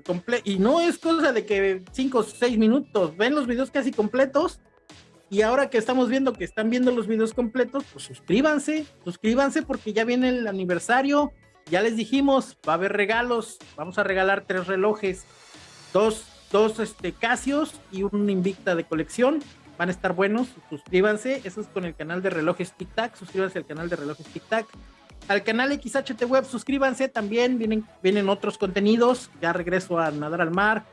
completos, y no es cosa de que 5 o 6 minutos, ven los videos casi completos, y ahora que estamos viendo que están viendo los videos completos, pues suscríbanse, suscríbanse porque ya viene el aniversario. Ya les dijimos, va a haber regalos. Vamos a regalar tres relojes, dos, dos este, Casios y un Invicta de colección. Van a estar buenos, suscríbanse. Eso es con el canal de relojes Tic Tac. Suscríbanse al canal de relojes Tic Tac. Al canal XHT Web, suscríbanse también. Vienen, vienen otros contenidos. Ya regreso a nadar al mar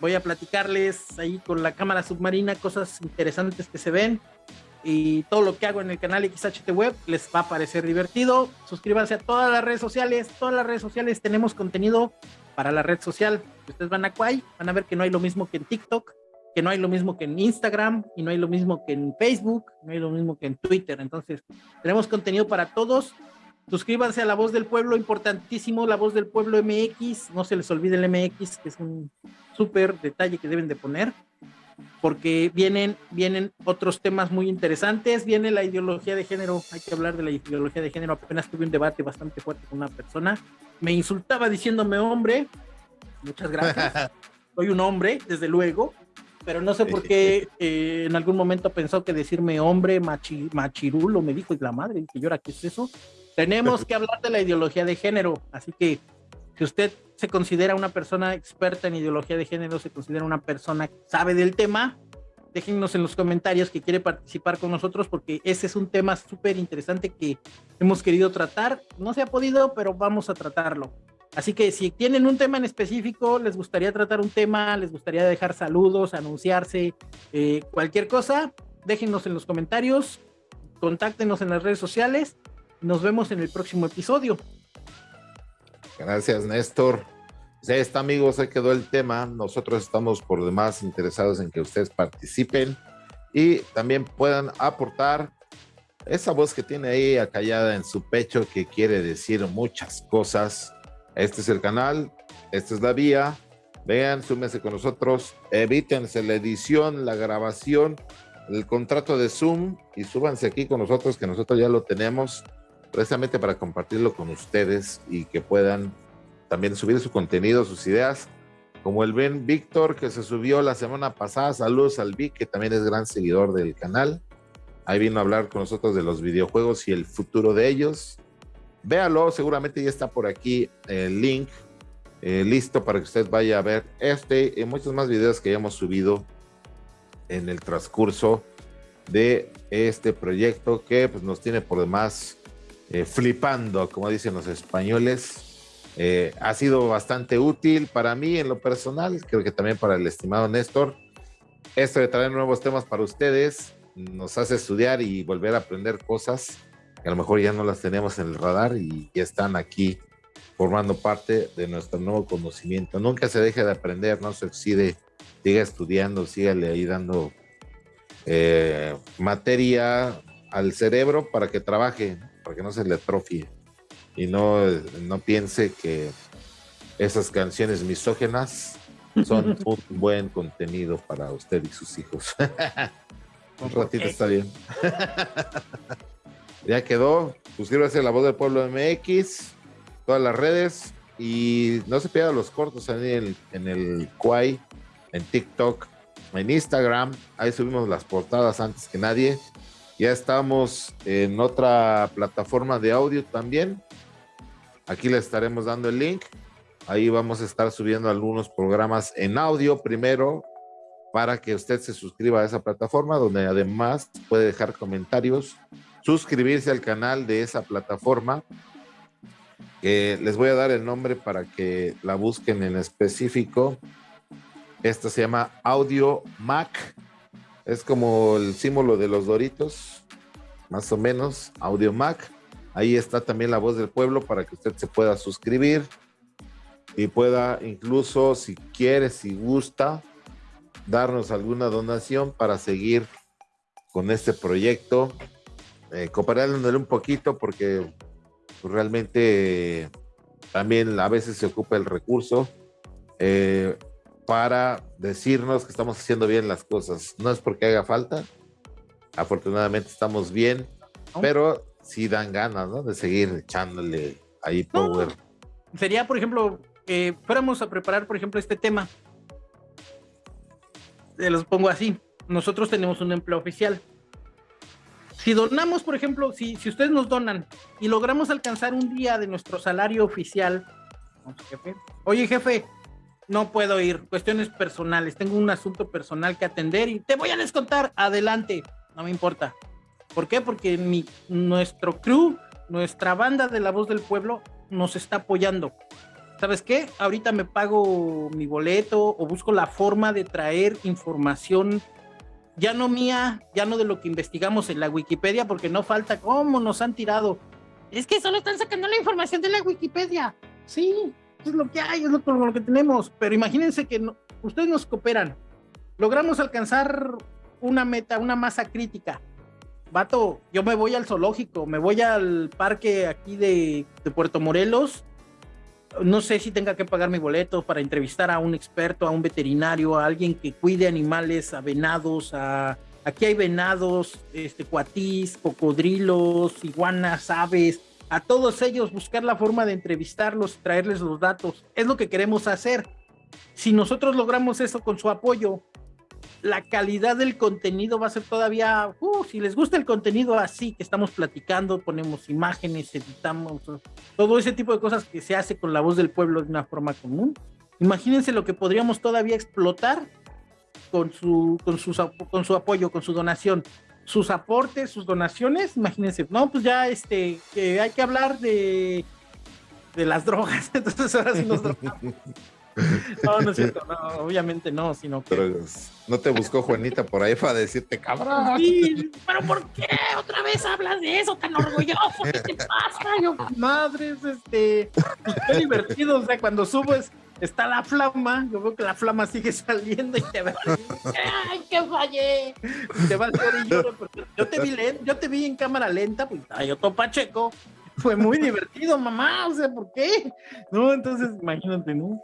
voy a platicarles ahí con la cámara submarina cosas interesantes que se ven y todo lo que hago en el canal XHT Web les va a parecer divertido. Suscríbanse a todas las redes sociales, todas las redes sociales tenemos contenido para la red social. Si ustedes van a Quay, van a ver que no hay lo mismo que en TikTok, que no hay lo mismo que en Instagram y no hay lo mismo que en Facebook, no hay lo mismo que en Twitter. Entonces, tenemos contenido para todos. Suscríbanse a La Voz del Pueblo, importantísimo, La Voz del Pueblo MX. No se les olvide el MX, que es un súper detalle que deben de poner, porque vienen, vienen otros temas muy interesantes. Viene la ideología de género, hay que hablar de la ideología de género. Apenas tuve un debate bastante fuerte con una persona. Me insultaba diciéndome hombre. Muchas gracias. Soy un hombre, desde luego, pero no sé por qué eh, en algún momento pensó que decirme hombre machirulo me dijo y la madre, que yo era, ¿qué es eso? Tenemos que hablar de la ideología de género, así que si usted se considera una persona experta en ideología de género, se considera una persona que sabe del tema, déjennos en los comentarios que quiere participar con nosotros porque ese es un tema súper interesante que hemos querido tratar. No se ha podido, pero vamos a tratarlo. Así que si tienen un tema en específico, les gustaría tratar un tema, les gustaría dejar saludos, anunciarse, eh, cualquier cosa, déjennos en los comentarios, contáctenos en las redes sociales nos vemos en el próximo episodio. Gracias, Néstor. ahí está, amigos, ahí quedó el tema. Nosotros estamos por demás interesados en que ustedes participen y también puedan aportar esa voz que tiene ahí acallada en su pecho que quiere decir muchas cosas. Este es el canal, esta es la vía. Vean, súmense con nosotros, evítense la edición, la grabación, el contrato de Zoom y súbanse aquí con nosotros, que nosotros ya lo tenemos precisamente para compartirlo con ustedes y que puedan también subir su contenido, sus ideas, como el Ben Víctor que se subió la semana pasada. Saludos al Vic, que también es gran seguidor del canal. Ahí vino a hablar con nosotros de los videojuegos y el futuro de ellos. Véalo, seguramente ya está por aquí el link eh, listo para que usted vaya a ver este y muchos más videos que hayamos subido en el transcurso de este proyecto que pues, nos tiene por demás eh, flipando, como dicen los españoles. Eh, ha sido bastante útil para mí en lo personal, creo que también para el estimado Néstor. Esto de traer nuevos temas para ustedes nos hace estudiar y volver a aprender cosas que a lo mejor ya no las tenemos en el radar y ya están aquí formando parte de nuestro nuevo conocimiento. Nunca se deje de aprender, no se oxide, siga estudiando, sígale ahí dando eh, materia al cerebro para que trabaje, para que no se le atrofie y no, no piense que esas canciones misógenas son un buen contenido para usted y sus hijos. un ratito está bien. ya quedó. Suscríbase a La Voz del Pueblo MX, todas las redes y no se pierda los cortos en el, en el Quai, en TikTok, en Instagram. Ahí subimos las portadas antes que nadie. Ya estamos en otra plataforma de audio también. Aquí le estaremos dando el link. Ahí vamos a estar subiendo algunos programas en audio primero para que usted se suscriba a esa plataforma donde además puede dejar comentarios, suscribirse al canal de esa plataforma. les voy a dar el nombre para que la busquen en específico. Esta se llama Audio Mac es como el símbolo de los Doritos, más o menos, Audio Mac. Ahí está también la voz del pueblo para que usted se pueda suscribir y pueda incluso, si quiere, si gusta, darnos alguna donación para seguir con este proyecto, eh, cooperándole un poquito porque pues, realmente también a veces se ocupa el recurso. Eh, para decirnos que estamos haciendo bien las cosas. No es porque haga falta, afortunadamente estamos bien, pero sí dan ganas, ¿no? De seguir echándole ahí power. Sería, por ejemplo, que fuéramos a preparar, por ejemplo, este tema. Se los pongo así. Nosotros tenemos un empleo oficial. Si donamos, por ejemplo, si, si ustedes nos donan y logramos alcanzar un día de nuestro salario oficial, oye jefe, no puedo ir, cuestiones personales, tengo un asunto personal que atender y te voy a descontar, adelante, no me importa. ¿Por qué? Porque mi, nuestro crew, nuestra banda de la voz del pueblo nos está apoyando. ¿Sabes qué? Ahorita me pago mi boleto o busco la forma de traer información ya no mía, ya no de lo que investigamos en la Wikipedia, porque no falta cómo nos han tirado. Es que solo están sacando la información de la Wikipedia. Sí, es lo que hay, es lo, lo que tenemos. Pero imagínense que ustedes nos cooperan, logramos alcanzar una meta, una masa crítica. Vato, yo me voy al zoológico, me voy al parque aquí de, de Puerto Morelos. No sé si tenga que pagar mi boleto para entrevistar a un experto, a un veterinario, a alguien que cuide animales, a venados, a, aquí hay venados, este, cuatís, cocodrilos, iguanas, aves, a todos ellos, buscar la forma de entrevistarlos, traerles los datos. Es lo que queremos hacer. Si nosotros logramos eso con su apoyo, la calidad del contenido va a ser todavía, uh, si les gusta el contenido así que estamos platicando, ponemos imágenes, editamos, todo ese tipo de cosas que se hace con la voz del pueblo de una forma común. Imagínense lo que podríamos todavía explotar con su, con, con su apoyo, con su donación sus aportes, sus donaciones, imagínense, no, pues ya este, que hay que hablar de, de las drogas, entonces ahora sí nos drogamos. No, no es cierto, no, obviamente no, sino que... Pero no te buscó Juanita por ahí para decirte, cabrón. Sí, pero ¿por qué otra vez hablas de eso tan orgulloso? ¿Qué te pasa? Yo, madres, este, qué divertido, o sea, cuando subo es, está la flama, yo veo que la flama sigue saliendo y te veo, ¡ay, que fallé! te vas a y yo te vi yo te vi en cámara lenta, pues ay, otro Pacheco, fue muy divertido, mamá, o sea, ¿por qué? No, entonces, imagínate, ¿no?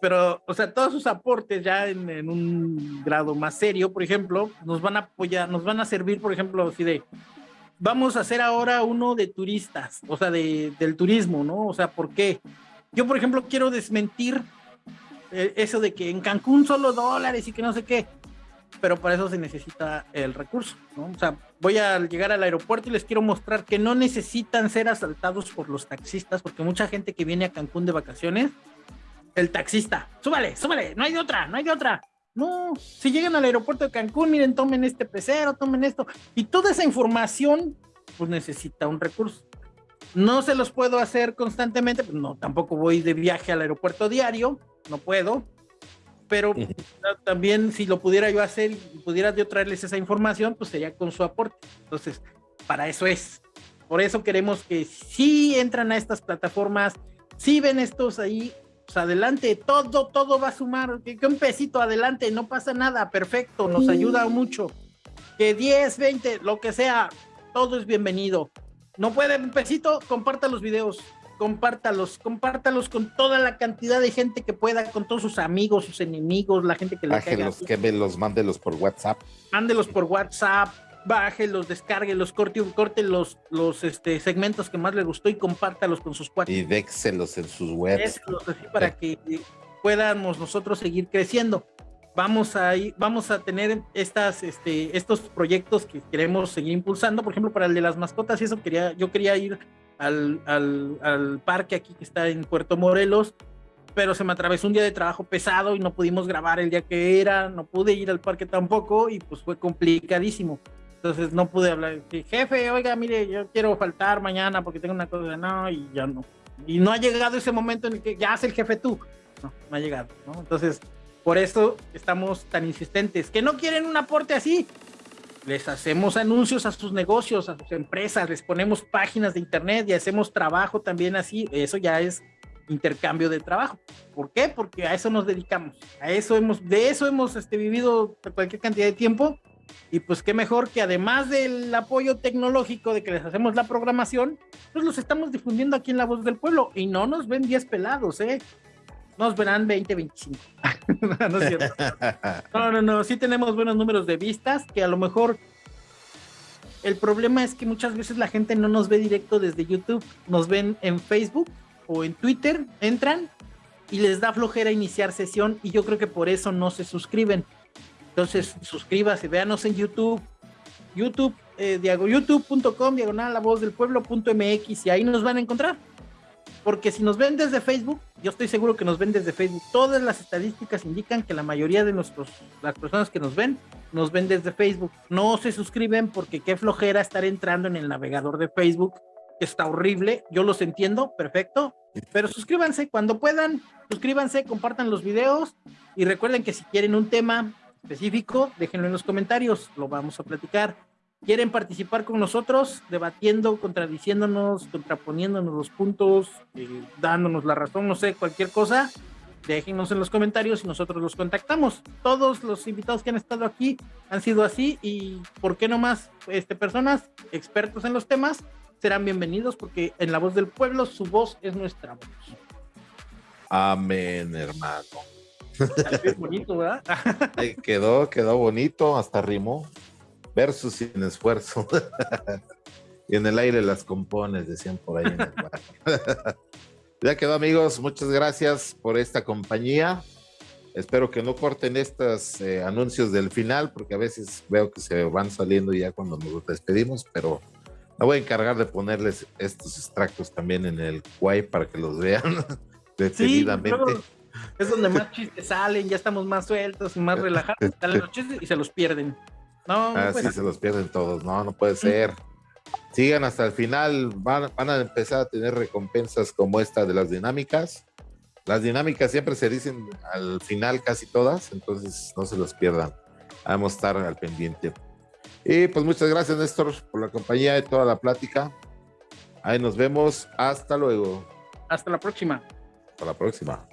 Pero, o sea, todos sus aportes ya en, en, un grado más serio, por ejemplo, nos van a apoyar, nos van a servir, por ejemplo, así de, vamos a hacer ahora uno de turistas, o sea, de, del turismo, ¿no? O sea, ¿por qué? Yo, por ejemplo, quiero desmentir eh, eso de que en Cancún solo dólares y que no sé qué, pero para eso se necesita el recurso, ¿no? O sea, voy a llegar al aeropuerto y les quiero mostrar que no necesitan ser asaltados por los taxistas, porque mucha gente que viene a Cancún de vacaciones, el taxista, súbale, súbale, no hay otra, no hay otra. No, si llegan al aeropuerto de Cancún, miren, tomen este pecero, tomen esto, y toda esa información, pues necesita un recurso. No se los puedo hacer constantemente, pues no, tampoco voy de viaje al aeropuerto diario, no puedo, pero también si lo pudiera yo hacer y pudiera yo traerles esa información, pues sería con su aporte. Entonces, para eso es. Por eso queremos que si entran a estas plataformas, si ven estos ahí, pues adelante, todo, todo va a sumar, que, un pesito adelante, no pasa nada, perfecto, nos ayuda mucho. Que 10, 20, lo que sea, todo es bienvenido. No puede un pesito, comparta los videos, compártalos, compártalos con toda la cantidad de gente que pueda, con todos sus amigos, sus enemigos, la gente que le Bájelos, que me los mándelos por WhatsApp. Mándelos por WhatsApp, bájelos, descárguelos, corte, corte los, los este, segmentos que más le gustó y compártalos con sus cuates. Y déxelos en sus webs. Déxelos así para que podamos nosotros seguir creciendo vamos a, vamos a tener estas, este, estos proyectos que queremos seguir impulsando. Por ejemplo, para el de las mascotas, y eso quería, yo quería ir al, al, al, parque aquí que está en Puerto Morelos, pero se me atravesó un día de trabajo pesado y no pudimos grabar el día que era, no pude ir al parque tampoco y pues fue complicadísimo. Entonces no pude hablar. Jefe, oiga, mire, yo quiero faltar mañana porque tengo una cosa, no, y ya no. Y no ha llegado ese momento en el que ya hace el jefe tú. No, no ha llegado, ¿no? Entonces, por eso estamos tan insistentes. Que no quieren un aporte así. Les hacemos anuncios a sus negocios, a sus empresas, les ponemos páginas de internet y hacemos trabajo también así. Eso ya es intercambio de trabajo. ¿Por qué? Porque a eso nos dedicamos. A eso hemos, de eso hemos este, vivido cualquier cantidad de tiempo. Y pues qué mejor que además del apoyo tecnológico de que les hacemos la programación, pues los estamos difundiendo aquí en La Voz del Pueblo. Y no nos ven 10 pelados, ¿eh? Nos verán 20, 25. no es cierto. No, no, no, sí tenemos buenos números de vistas, que a lo mejor el problema es que muchas veces la gente no nos ve directo desde YouTube, nos ven en Facebook o en Twitter, entran y les da flojera iniciar sesión y yo creo que por eso no se suscriben. Entonces, suscríbase, véanos en YouTube, YouTube, eh, youtube.com, diagonal la voz del pueblo.mx y ahí nos van a encontrar. Porque si nos ven desde Facebook, yo estoy seguro que nos ven desde Facebook. Todas las estadísticas indican que la mayoría de nuestros, las personas que nos ven, nos ven desde Facebook. No se suscriben porque qué flojera estar entrando en el navegador de Facebook. Está horrible, yo los entiendo, perfecto. Pero suscríbanse cuando puedan, suscríbanse, compartan los videos y recuerden que si quieren un tema específico, déjenlo en los comentarios, lo vamos a platicar quieren participar con nosotros, debatiendo, contradiciéndonos, contraponiéndonos los puntos, eh, dándonos la razón, no sé, cualquier cosa, déjenos en los comentarios y nosotros los contactamos. Todos los invitados que han estado aquí han sido así y ¿por qué no más este, personas expertos en los temas serán bienvenidos porque en la voz del pueblo su voz es nuestra voz. Amén, hermano. bonito, ¿verdad? quedó, quedó bonito, hasta rimó versus sin esfuerzo. y en el aire las compones, decían por ahí. ya quedó amigos, muchas gracias por esta compañía. Espero que no corten estos eh, anuncios del final, porque a veces veo que se van saliendo ya cuando nos despedimos, pero me voy a encargar de ponerles estos extractos también en el Quay para que los vean detenidamente. es donde más chistes salen, ya estamos más sueltos, más relajados, salen los chistes y se los pierden. No, no Así se los pierden todos. No, no puede ser. Sigan hasta el final. Van, van, a empezar a tener recompensas como esta de las dinámicas. Las dinámicas siempre se dicen al final casi todas, entonces no se los pierdan. Vamos a estar al pendiente. Y pues muchas gracias, Néstor, por la compañía de toda la plática. Ahí nos vemos. Hasta luego. Hasta la próxima. Hasta la próxima.